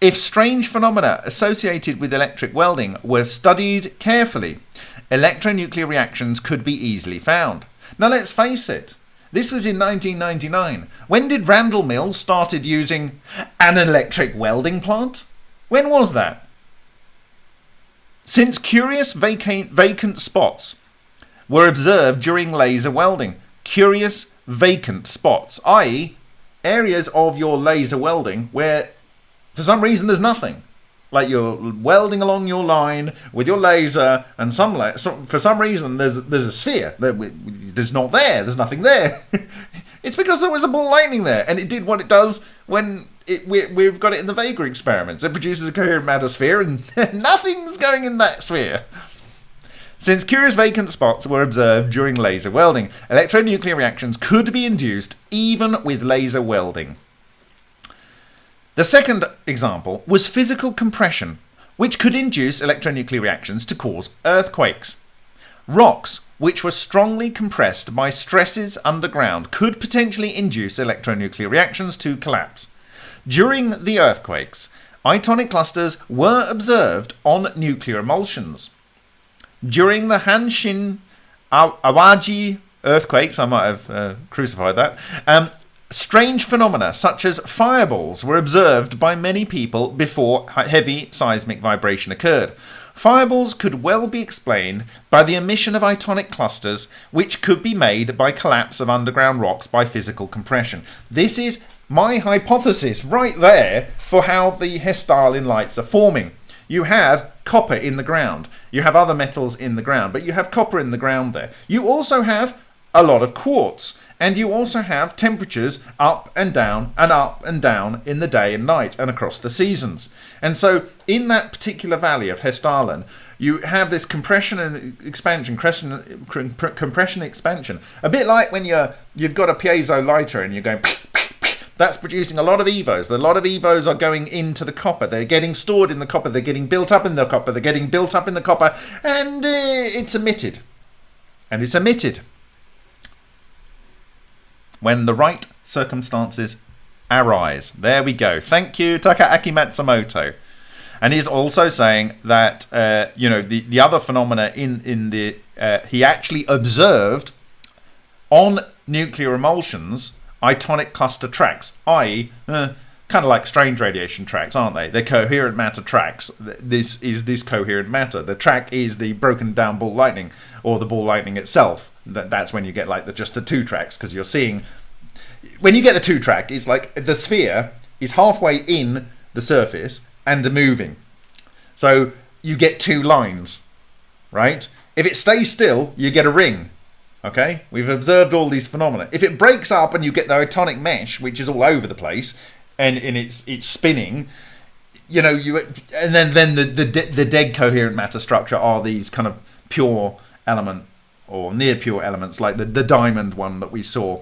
If strange phenomena associated with electric welding were studied carefully, electronuclear reactions could be easily found. Now let's face it, this was in 1999. When did Randall Mills started using an electric welding plant? When was that? Since curious vacant, vacant spots were observed during laser welding, curious vacant spots, i.e. areas of your laser welding where for some reason there's nothing like you're welding along your line with your laser and some, la- for some reason there's there's a sphere that there's not there there's nothing there. It's because there was a ball lightning there and it did what it does when it we, we've got it in the vega experiments. It produces a coherent matter sphere and nothing's going in that sphere. Since curious vacant spots were observed during laser welding electronuclear reactions could be induced even with laser welding the second example was physical compression which could induce electronuclear reactions to cause earthquakes. Rocks, which were strongly compressed by stresses underground, could potentially induce electronuclear reactions to collapse. During the earthquakes, itonic clusters were observed on nuclear emulsions. During the Hanshin Awaji earthquakes, I might have uh, crucified that, um, strange phenomena such as fireballs were observed by many people before heavy seismic vibration occurred. Fireballs could well be explained by the emission of itonic clusters, which could be made by collapse of underground rocks by physical compression. This is my hypothesis right there for how the Hessdalen lights are forming. You have copper in the ground. You have other metals in the ground, but you have copper in the ground there. You also have a lot of quartz. And you also have temperatures up and down and up and down in the day and night and across the seasons. And so in that particular valley of Hessdalen, you have this compression and expansion, compression expansion. A bit like when you're you've got a piezo lighter and you're going that's producing a lot of evos. A lot of evos are going into the copper. They're getting stored in the copper. They're getting built up in the copper. They're getting built up in the copper, and uh, it's emitted. And it's emitted when the right circumstances arise. There we go. Thank you, Takaaki Matsumoto. And he's also saying that uh, you know the, the other phenomena in in the uh, he actually observed on nuclear emulsions itonic cluster tracks, i.e., uh, kind of like strange radiation tracks, aren't they? They're coherent matter tracks. This is this coherent matter. The track is the broken down ball lightning or the ball lightning itself that that's when you get like the just the two tracks because you're seeing when you get the two track it's like the sphere is halfway in the surface and the moving so you get two lines right if it stays still you get a ring okay we've observed all these phenomena if it breaks up and you get the itonic mesh which is all over the place and, and it's it's spinning you know you and then then the the, the dead coherent matter structure are these kind of pure element or near pure elements like the, the diamond one that we saw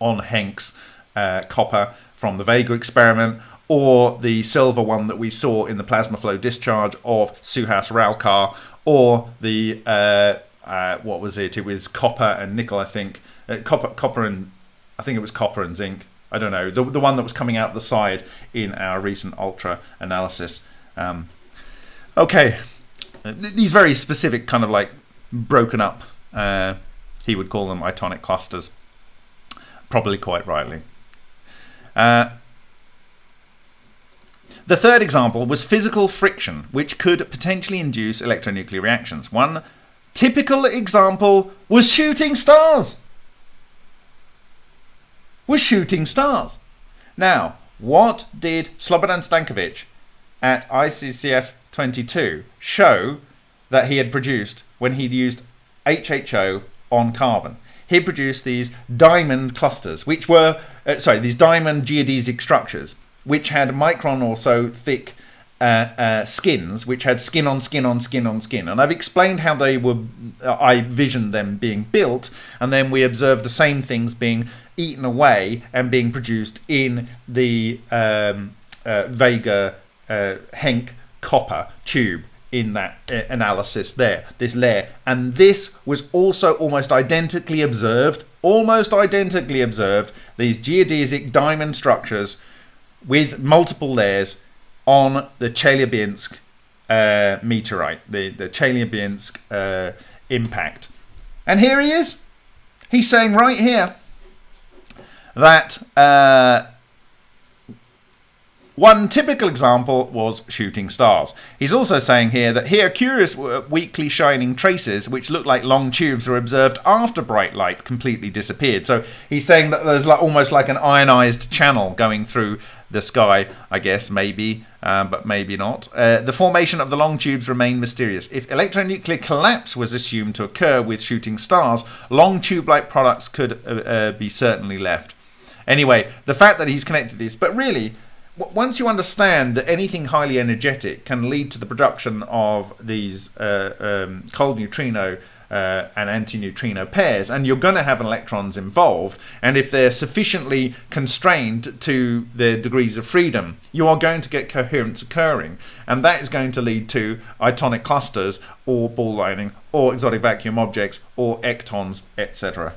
on Henk's uh, copper from the Vega experiment or the silver one that we saw in the plasma flow discharge of Suhas Ralkar or the uh, uh, what was it? It was copper and nickel, I think. Uh, copper, copper and I think it was copper and zinc. I don't know the the one that was coming out the side in our recent ultra analysis. Um, okay, uh, these very specific kind of like broken up uh, he would call them itonic clusters, probably quite rightly. Uh, the third example was physical friction, which could potentially induce electronuclear reactions. One typical example was shooting stars. Was shooting stars. Now, what did Slobodan Stankovic at ICCF 22 show that he had produced when he used HHO on carbon. He produced these diamond clusters, which were, uh, sorry, these diamond geodesic structures, which had micron or so thick uh, uh, skins, which had skin on skin on skin on skin. And I've explained how they were, uh, I visioned them being built, and then we observed the same things being eaten away and being produced in the um, uh, Vega uh, Henk copper tube in that analysis there, this layer. And this was also almost identically observed, almost identically observed, these geodesic diamond structures with multiple layers on the Chelyabinsk uh, meteorite, the, the Chelyabinsk uh, impact. And here he is. He's saying right here that uh, one typical example was shooting stars. He's also saying here that here curious weakly shining traces which look like long tubes were observed after bright light completely disappeared. So he's saying that there's like almost like an ionized channel going through the sky, I guess, maybe, um, but maybe not. Uh, the formation of the long tubes remain mysterious. If electronuclear collapse was assumed to occur with shooting stars, long tube-like products could uh, uh, be certainly left. Anyway, the fact that he's connected this, but really, once you understand that anything highly energetic can lead to the production of these uh, um, cold neutrino uh, and antineutrino pairs, and you're going to have electrons involved. And if they're sufficiently constrained to their degrees of freedom, you are going to get coherence occurring, and that is going to lead to itonic clusters or ball lightning or exotic vacuum objects or ectons, etc.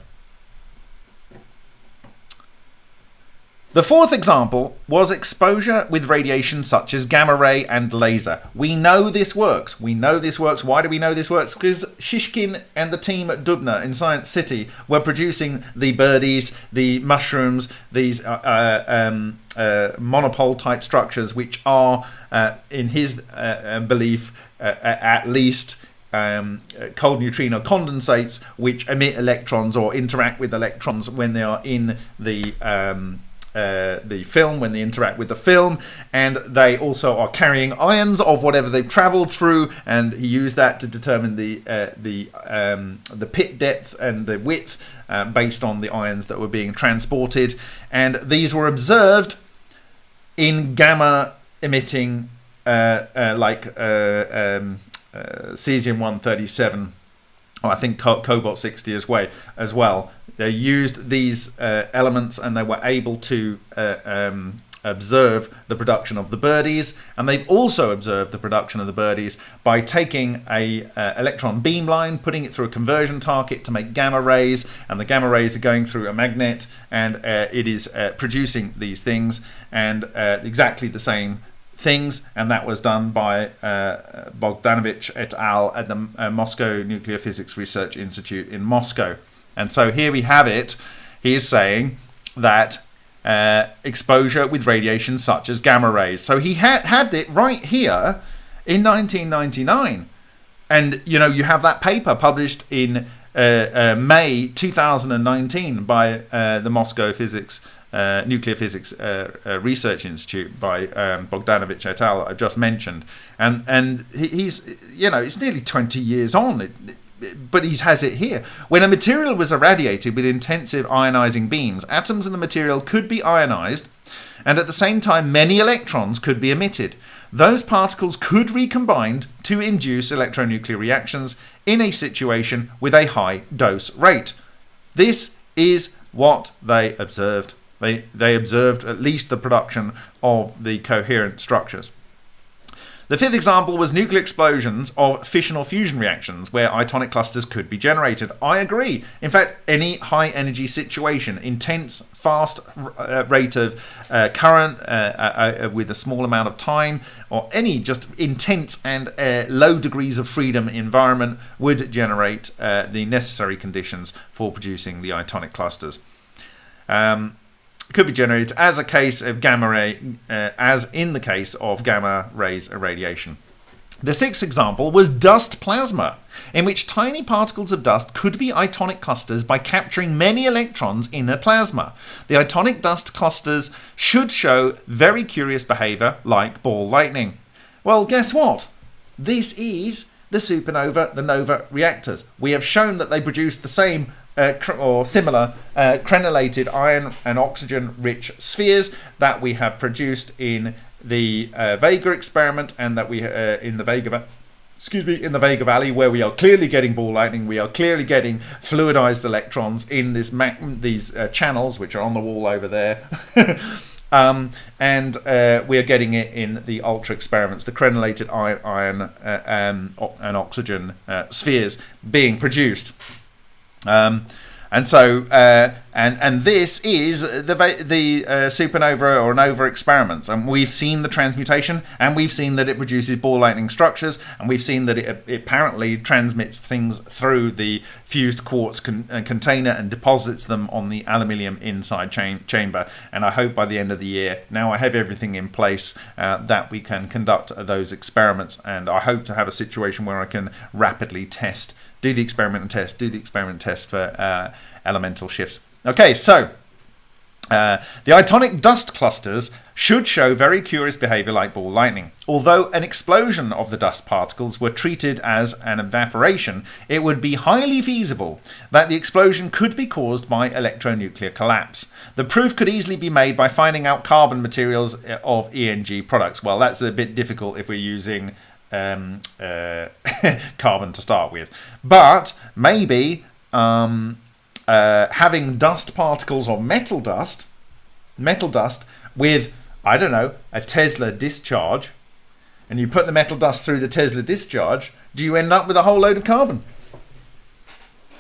The fourth example was exposure with radiation such as gamma ray and laser. We know this works. We know this works. Why do we know this works? Because Shishkin and the team at Dubna in Science City were producing the birdies, the mushrooms, these uh, uh, um, uh, monopole type structures, which are, uh, in his uh, uh, belief, at least um, cold neutrino condensates which emit electrons or interact with electrons when they are in the um, uh, the film when they interact with the film, and they also are carrying ions of whatever they've travelled through, and he used that to determine the uh, the um, the pit depth and the width uh, based on the ions that were being transported, and these were observed in gamma emitting uh, uh, like um, cesium 137 I think cobalt 60 as well as well. They used these uh, elements and they were able to uh, um, observe the production of the birdies. And they've also observed the production of the birdies by taking a uh, electron beam line putting it through a conversion target to make gamma rays. And the gamma rays are going through a magnet and uh, it is uh, producing these things. And uh, exactly the same things, and that was done by uh, Bogdanovich et al. at the uh, Moscow Nuclear Physics Research Institute in Moscow. And so here we have it. He is saying that uh, exposure with radiation such as gamma rays. So he had had it right here in 1999. And, you know, you have that paper published in uh, uh, May 2019 by uh, the Moscow Physics uh, Nuclear Physics uh, uh, Research Institute by um, Bogdanovich et al. I just mentioned, and and he's you know it's nearly 20 years on. It, but he has it here. When a material was irradiated with intensive ionizing beams, atoms in the material could be ionized, and at the same time, many electrons could be emitted. Those particles could recombine to induce electronuclear reactions in a situation with a high dose rate. This is what they observed. They, they observed at least the production of the coherent structures. The fifth example was nuclear explosions of fission or fusion reactions where itonic clusters could be generated. I agree. In fact, any high energy situation, intense, fast uh, rate of uh, current uh, uh, uh, with a small amount of time, or any just intense and low degrees of freedom environment would generate the necessary conditions for producing the itonic clusters. Um, could be generated as a case of gamma ray, uh, as in the case of gamma rays irradiation. The sixth example was dust plasma, in which tiny particles of dust could be itonic clusters by capturing many electrons in a plasma. The itonic dust clusters should show very curious behavior like ball lightning. Well, guess what? This is the supernova, the nova reactors. We have shown that they produce the same uh, or similar uh, crenellated iron and oxygen rich spheres that we have produced in the uh, Vega experiment and that we uh, in the Vega excuse me in the Vega Valley where we are clearly getting ball lightning we are clearly getting fluidized electrons in this these uh, channels which are on the wall over there Um, and uh, we are getting it in the ultra experiments, the crenellated iron, iron uh, um, and oxygen uh, spheres being produced. Um, and so, uh, and and this is the the uh, supernova or nova experiments, and we've seen the transmutation, and we've seen that it produces ball lightning structures, and we've seen that it, it apparently transmits things through the fused quartz con uh, container and deposits them on the aluminium inside chamber. And I hope by the end of the year, now I have everything in place, uh, that we can conduct those experiments, and I hope to have a situation where I can rapidly test do the experiment and test, do the experiment test for uh, elemental shifts. Okay, so uh, the itonic dust clusters should show very curious behavior like ball lightning. Although an explosion of the dust particles were treated as an evaporation, it would be highly feasible that the explosion could be caused by electronuclear collapse. The proof could easily be made by finding out carbon materials of ENG products. Well, that's a bit difficult if we're using um, uh, carbon to start with. But maybe um, uh, having dust particles or metal dust, metal dust with, I don't know, a Tesla discharge, and you put the metal dust through the Tesla discharge, do you end up with a whole load of carbon?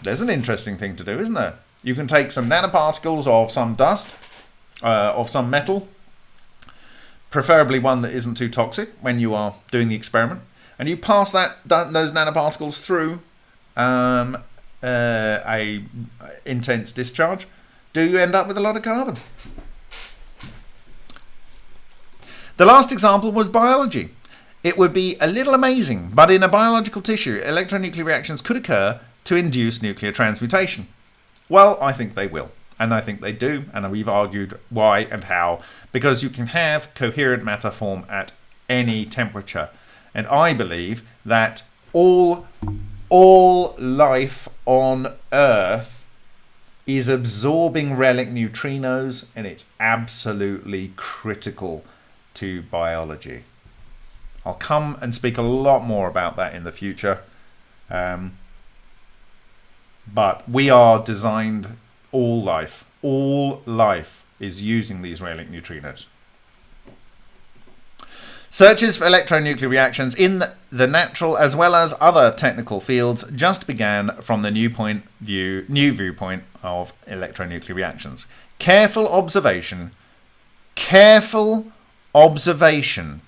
There's an interesting thing to do, isn't there? You can take some nanoparticles of some dust, uh, of some metal, preferably one that isn't too toxic when you are doing the experiment, and you pass that those nanoparticles through um, uh, a intense discharge. Do you end up with a lot of carbon? The last example was biology. It would be a little amazing, but in a biological tissue, electronuclear reactions could occur to induce nuclear transmutation. Well, I think they will. And I think they do, and we've argued why and how, because you can have coherent matter form at any temperature. And I believe that all, all life on Earth is absorbing relic neutrinos, and it's absolutely critical to biology. I'll come and speak a lot more about that in the future. Um, but we are designed all life, all life is using these relic neutrinos. Searches for electronuclear reactions in the natural as well as other technical fields just began from the new point view, new viewpoint of electronuclear reactions. Careful observation, careful observation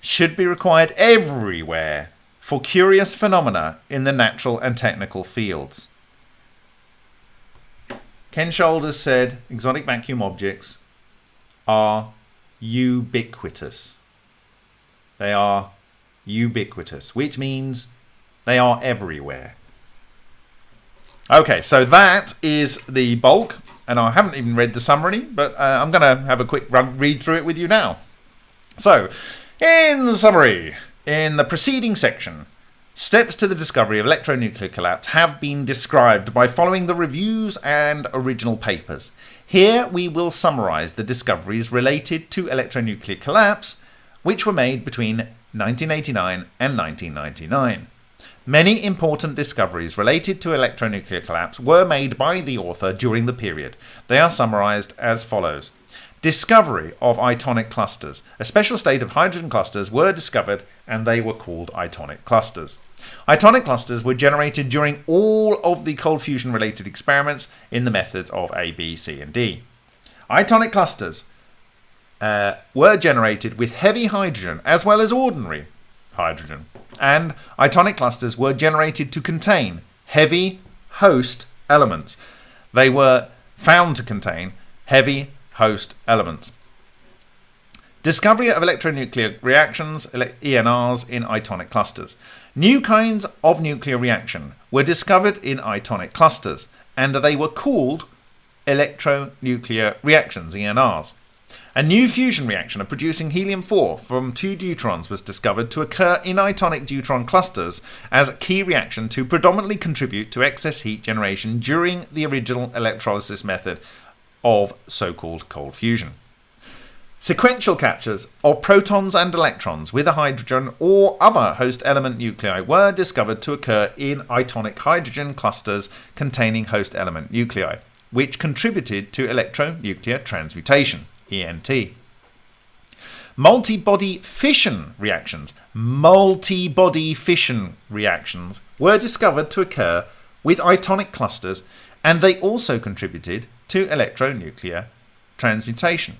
should be required everywhere for curious phenomena in the natural and technical fields. Ken Shoulders said exotic vacuum objects are ubiquitous. They are ubiquitous, which means they are everywhere. Okay, so that is the bulk, and I haven't even read the summary, but uh, I'm going to have a quick run, read through it with you now. So, in summary, in the preceding section, Steps to the discovery of electronuclear collapse have been described by following the reviews and original papers. Here we will summarize the discoveries related to electronuclear collapse, which were made between 1989 and 1999. Many important discoveries related to electronuclear collapse were made by the author during the period. They are summarized as follows. Discovery of itonic clusters. A special state of hydrogen clusters were discovered and they were called itonic clusters. Itonic clusters were generated during all of the cold fusion related experiments in the methods of A, B, C, and D. Itonic clusters uh, were generated with heavy hydrogen as well as ordinary hydrogen. And itonic clusters were generated to contain heavy host elements. They were found to contain heavy host elements. Discovery of electronuclear reactions, ENRs, in itonic clusters. New kinds of nuclear reaction were discovered in itonic clusters, and they were called electronuclear reactions, ENRs. A new fusion reaction of producing helium-4 from two deuterons was discovered to occur in itonic deuteron clusters as a key reaction to predominantly contribute to excess heat generation during the original electrolysis method of so-called cold fusion. Sequential captures of protons and electrons with a hydrogen or other host element nuclei were discovered to occur in itonic hydrogen clusters containing host element nuclei, which contributed to electronuclear transmutation, ENT. Multi-body fission reactions, multi-body fission reactions were discovered to occur with itonic clusters and they also contributed to electronuclear transmutation.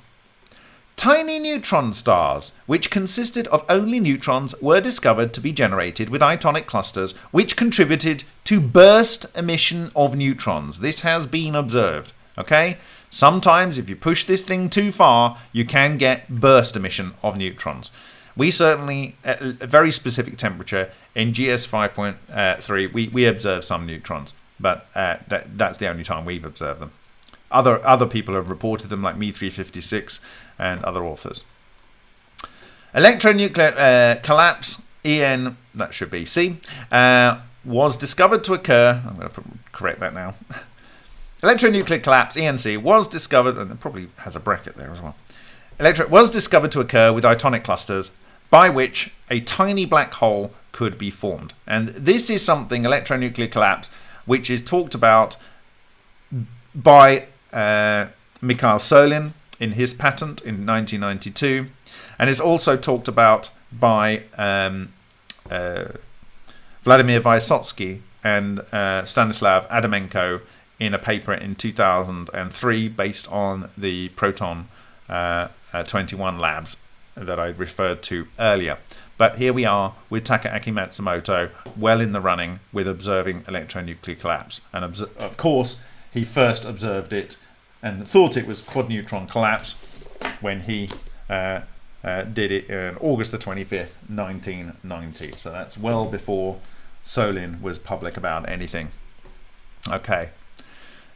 Tiny neutron stars, which consisted of only neutrons, were discovered to be generated with itonic clusters, which contributed to burst emission of neutrons. This has been observed. Okay? Sometimes, if you push this thing too far, you can get burst emission of neutrons. We certainly, at a very specific temperature in GS 5.3, we, we observe some neutrons, but uh, that, that's the only time we've observed them. Other, other people have reported them, like Me356 and other authors. Electronuclear uh, collapse, EN, that should be C, uh, was discovered to occur. I'm going to correct that now. Electronuclear collapse, ENC, was discovered, and it probably has a bracket there as well. Electro was discovered to occur with itonic clusters by which a tiny black hole could be formed. And this is something, electronuclear collapse, which is talked about by uh, Mikhail Solin in his patent in 1992, and is also talked about by um, uh, Vladimir Vysotsky and uh, Stanislav Adamenko in a paper in 2003 based on the Proton uh, uh, 21 labs that I referred to earlier. But here we are with Takaaki Matsumoto, well in the running with observing electronuclear collapse. And of course, he first observed it and thought it was quad neutron collapse when he uh, uh, did it on August the 25th, 1990. So that's well before Solin was public about anything. Okay.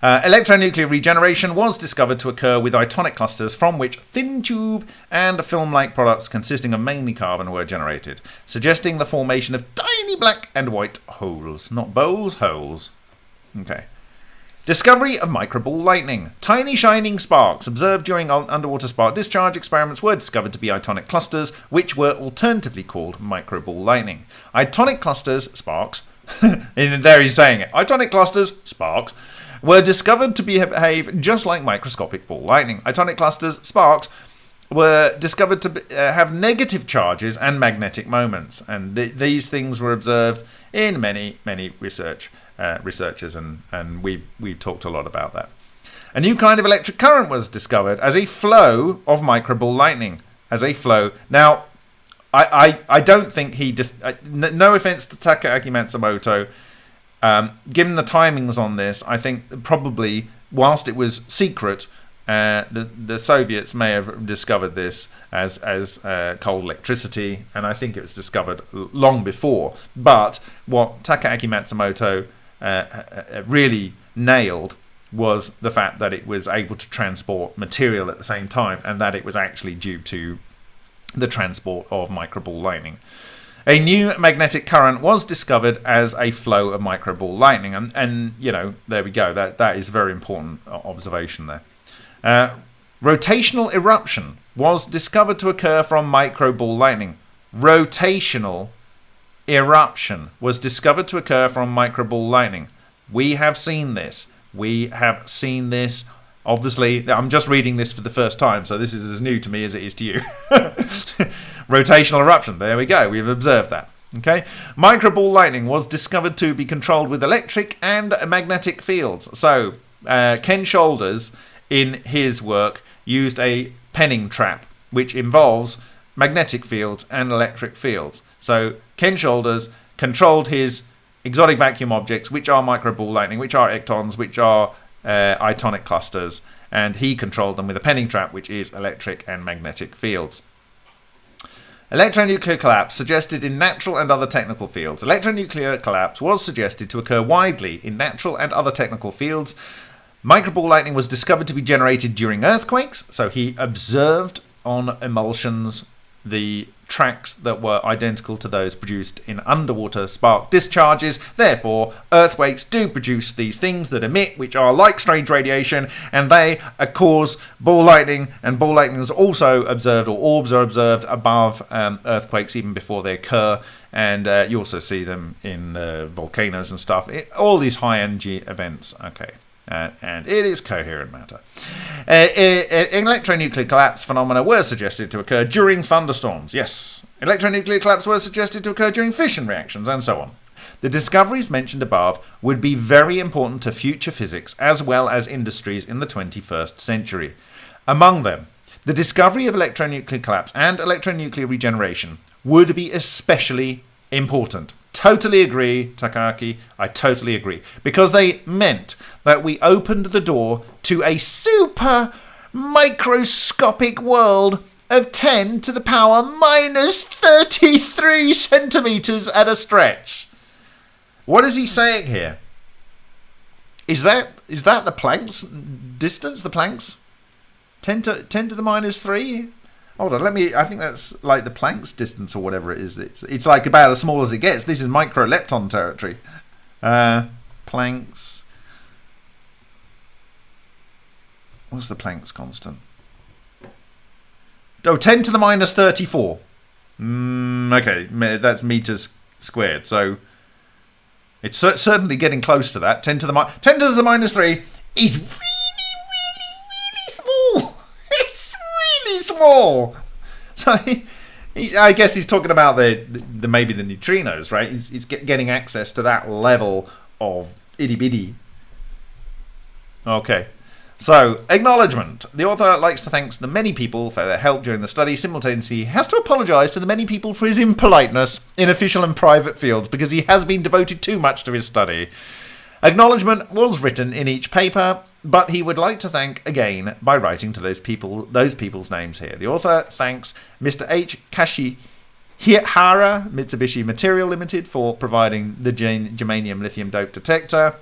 Uh, electronuclear regeneration was discovered to occur with itonic clusters from which thin tube and film-like products consisting of mainly carbon were generated, suggesting the formation of tiny black and white holes. Not bowls, holes. Okay. Discovery of microball lightning. Tiny shining sparks observed during underwater spark discharge experiments were discovered to be itonic clusters, which were alternatively called microball lightning. Itonic clusters, sparks, and there he's saying it, itonic clusters, sparks, were discovered to behave just like microscopic ball lightning. Itonic clusters, sparks, were discovered to uh, have negative charges and magnetic moments, and th these things were observed in many, many research uh, researchers, and and we we talked a lot about that. A new kind of electric current was discovered as a flow of microball lightning, as a flow. Now, I I, I don't think he just. Uh, no offense to Takaaki Matsumoto, um, given the timings on this, I think probably whilst it was secret, uh, the the Soviets may have discovered this as as uh, cold electricity, and I think it was discovered long before. But what Takaaki Matsumoto uh, uh, uh, really nailed was the fact that it was able to transport material at the same time, and that it was actually due to the transport of microball lightning. A new magnetic current was discovered as a flow of microball lightning, and, and you know, there we go. That that is a very important observation there. Uh, rotational eruption was discovered to occur from microball lightning. Rotational eruption was discovered to occur from microball lightning. We have seen this. We have seen this Obviously, I'm just reading this for the first time, so this is as new to me as it is to you. Rotational eruption, there we go, we've observed that. Okay, microball lightning was discovered to be controlled with electric and magnetic fields. So, uh, Ken Shoulders, in his work, used a penning trap, which involves magnetic fields and electric fields. So, Ken Shoulders controlled his exotic vacuum objects, which are microball lightning, which are ectons, which are uh, itonic clusters, and he controlled them with a penning trap, which is electric and magnetic fields. Electronuclear collapse suggested in natural and other technical fields. Electronuclear collapse was suggested to occur widely in natural and other technical fields. Microball lightning was discovered to be generated during earthquakes, so he observed on emulsions the tracks that were identical to those produced in underwater spark discharges. Therefore, earthquakes do produce these things that emit, which are like strange radiation, and they cause ball lightning. And ball lightning is also observed, or orbs are observed above um, earthquakes even before they occur. And uh, you also see them in uh, volcanoes and stuff. It, all these high energy events. Okay. Uh, and it is coherent matter. Uh, uh, electronuclear collapse phenomena were suggested to occur during thunderstorms. Yes, electronuclear collapse were suggested to occur during fission reactions, and so on. The discoveries mentioned above would be very important to future physics as well as industries in the 21st century. Among them, the discovery of electronuclear collapse and electronuclear regeneration would be especially important. Totally agree, Takaaki. I totally agree. Because they meant that we opened the door to a super microscopic world of 10 to the power minus 33 centimeters at a stretch. What is he saying here? Is that is that the Planck's distance? The Planck's 10 to 10 to the minus 3? Hold on, let me. I think that's like the Planck's distance or whatever it is. It's, it's like about as small as it gets. This is micro lepton territory. Uh, Planck's. What's the Planck's constant? Oh, 10 to the minus 34. Mm, okay, that's meters squared. So it's certainly getting close to that. 10 to the mi- 10 to the minus 3 is really, So he, he, I guess he's talking about the, the, the maybe the neutrinos, right? He's, he's get, getting access to that level of itty bitty. Okay. So, acknowledgement. The author likes to thank the many people for their help during the study. Simultaneously, has to apologise to the many people for his impoliteness in official and private fields because he has been devoted too much to his study. Acknowledgement was written in each paper, but he would like to thank again by writing to those people those people's names here. The author thanks Mr. H. Kashi Hara Mitsubishi Material Limited for providing the germanium lithium dope detector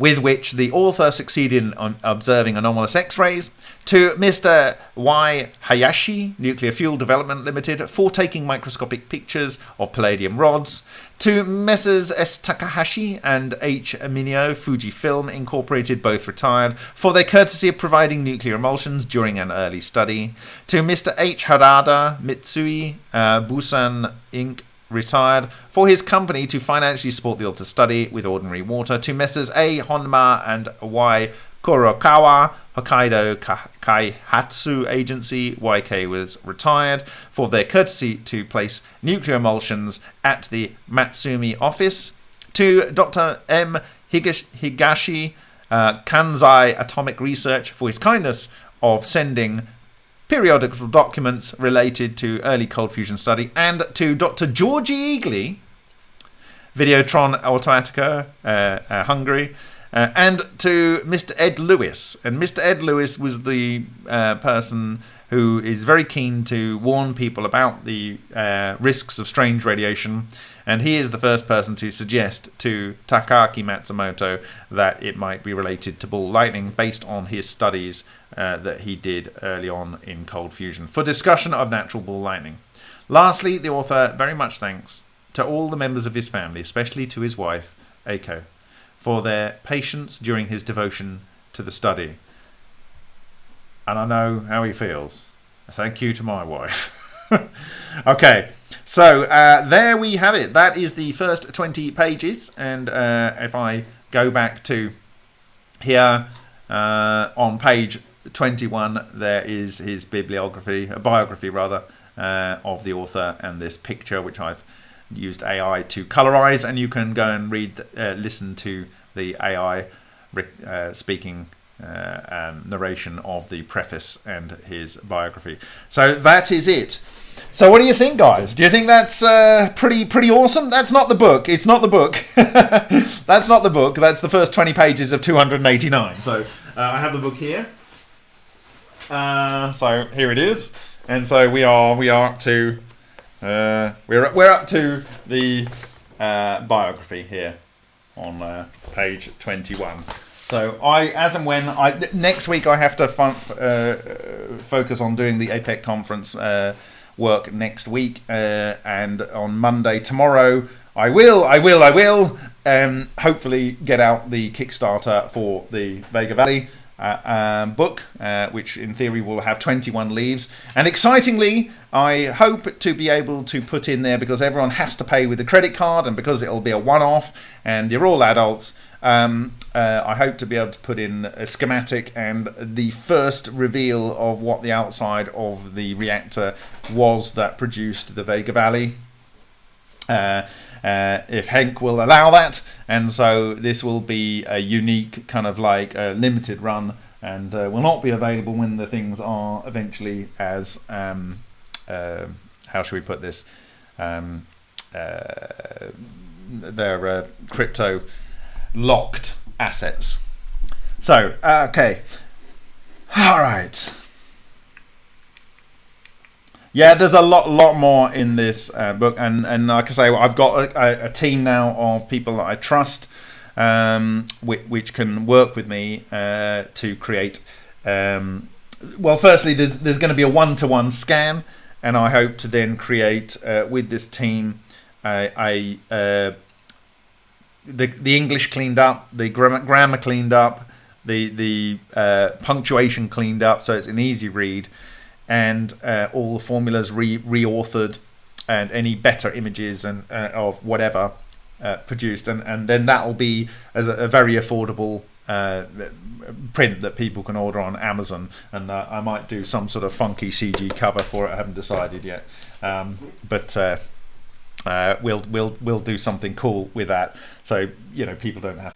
with which the author succeeded in observing anomalous X-rays, to Mr. Y. Hayashi, Nuclear Fuel Development Limited, for taking microscopic pictures of palladium rods, to Messrs. S. Takahashi and H. Minio, Fujifilm Incorporated, both retired, for their courtesy of providing nuclear emulsions during an early study, to Mr. H. Harada, Mitsui, uh, Bussan Inc., retired, for his company to financially support the author's study with ordinary water, to Messrs. A. Honma and Y. Kurokawa, Hokkaido Kaihatsu Agency, YK was retired, for their courtesy to place nuclear emulsions at the Matsumi office, to Dr. M. Higashi, uh, Kansai Atomic Research, for his kindness of sending periodical documents related to early cold fusion study, and to Dr. György Egely, Videotron Automatica, uh, uh, Hungary, uh, and to Mr. Ed Lewis. And Mr. Ed Lewis was the uh, person who is very keen to warn people about the uh, risks of strange radiation. And he is the first person to suggest to Takaaki Matsumoto that it might be related to ball lightning based on his studies uh, that he did early on in cold fusion for discussion of natural ball lightning. Lastly, the author very much thanks to all the members of his family, especially to his wife, Aiko, for their patience during his devotion to the study. And I know how he feels. Thank you to my wife. okay, so uh, there we have it. That is the first 20 pages. And uh, if I go back to here uh, on page 21, there is his bibliography, a biography rather, uh, of the author and this picture, which I've used AI to colorize. And you can go and read, uh, listen to the AI uh, speaking uh, um, narration of the preface and his biography. So that is it. So what do you think, guys? Do you think that's uh, pretty pretty awesome? That's not the book. It's not the book. that's not the book. That's the first 20 pages of 289. So uh, I have the book here. Uh, so here it is, and so we are we are up to uh, we're we're up to the uh, biography here on uh, page twenty one. So I, as and when I next week, I have to uh, focus on doing the APEC conference uh, work next week, and on Monday tomorrow. I will, I will, I will. Um, hopefully, get out the Kickstarter for the Vega Valley uh, um, book, uh, which in theory will have 21 leaves. And excitingly, I hope to be able to put in there because everyone has to pay with a credit card and because it'll be a one off and you're all adults. Um, uh, I hope to be able to put in a schematic and the first reveal of what the outside of the reactor was that produced the Vega Valley. Uh, uh, if Henk will allow that. And so this will be a unique kind of like a limited run and uh, will not be available when the things are eventually as, um, uh, how should we put this? Um, uh, they're uh, crypto locked assets. So, okay. All right. Yeah, there's a lot, lot more in this uh, book, and and like I say, I've got a, a team now of people that I trust, um, which, which, can work with me uh, to create. Um, well, firstly, there's there's going to be a one-to-one scan, and I hope to then create uh, with this team a, a uh, the the English cleaned up, the grammar, grammar cleaned up, the the uh, punctuation cleaned up, so it's an easy read and uh, all the formulas re reauthored and any better images and uh, of whatever uh, produced, and and then that'll be as a, a very affordable uh, print that people can order on Amazon, and uh, I might do some sort of funky CG cover for it. I haven't decided yet, um, but uh, we'll we'll we'll do something cool with that, so you know people don't have.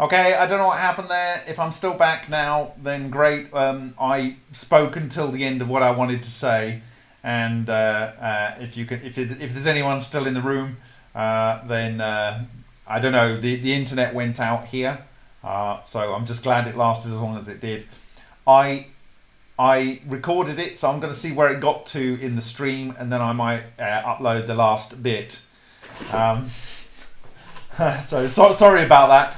Okay, I don't know what happened there. If I'm still back now, then great. Um, I spoke until the end of what I wanted to say, and uh, uh, if you can, if it, if there's anyone still in the room, uh, then uh, I don't know. The the internet went out here, uh, so I'm just glad it lasted as long as it did. I I recorded it, so I'm going to see where it got to in the stream, and then I might uh, upload the last bit. Um, so, so sorry about that.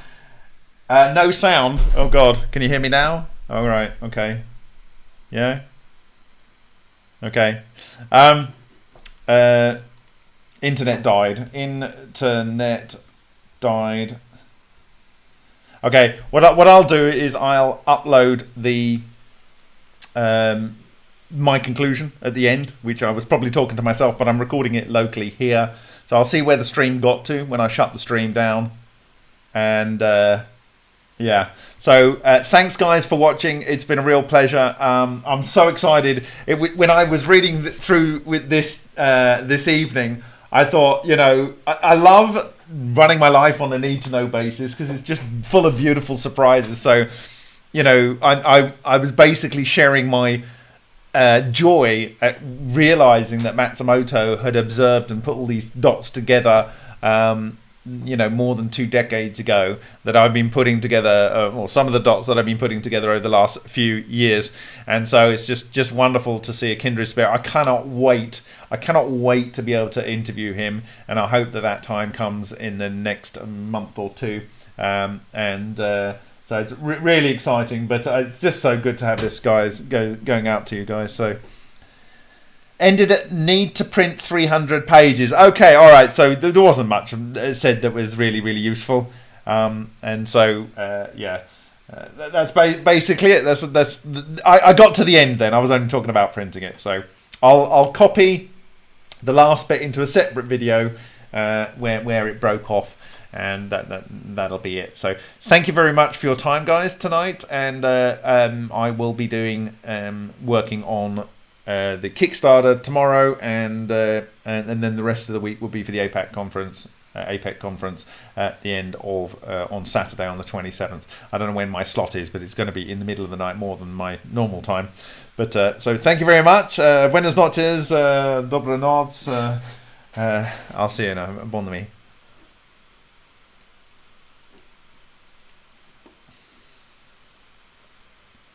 Uh, no sound. Oh God, can you hear me now? All right. Okay. Yeah. Okay. Um. Uh. Internet died. Internet died. Okay. What I, what I'll do is I'll upload the um my conclusion at the end, which I was probably talking to myself, but I'm recording it locally here. So I'll see where the stream got to when I shut the stream down, and. Uh, yeah. So uh, thanks, guys, for watching. It's been a real pleasure. Um, I'm so excited. It, when I was reading through with this uh, this evening, I thought, you know, I, I love running my life on a need to know basis because it's just full of beautiful surprises. So, you know, I I, I was basically sharing my uh, joy at realizing that Matsumoto had observed and put all these dots together. Um, you know more than two decades ago that I've been putting together uh, or some of the dots that I've been putting together over the last few years. And so it's just just wonderful to see a kindred spirit. I cannot wait I cannot wait to be able to interview him and I hope that that time comes in the next month or two. Um, and uh, so it's re really exciting but uh, it's just so good to have this guys go going out to you guys. So ended it need to print 300 pages. Okay, all right. So there wasn't much said that was really, really useful. Um, and so, uh, yeah, uh, that's ba basically it. That's that's. I, I got to the end then. I was only talking about printing it. So I'll I'll copy the last bit into a separate video uh, where where it broke off. And that, that that'll be it. So thank you very much for your time, guys, tonight. And uh, um, I will be doing um, working on uh, the Kickstarter tomorrow, and, uh, and, and then the rest of the week will be for the APAC conference. Uh, APEC conference at the end of uh, on Saturday on the 27th. I don't know when my slot is, but it's going to be in the middle of the night more than my normal time. But uh, so thank you very much. Buenas noches, uh, dobre noc. I'll see you now. Bon nuit.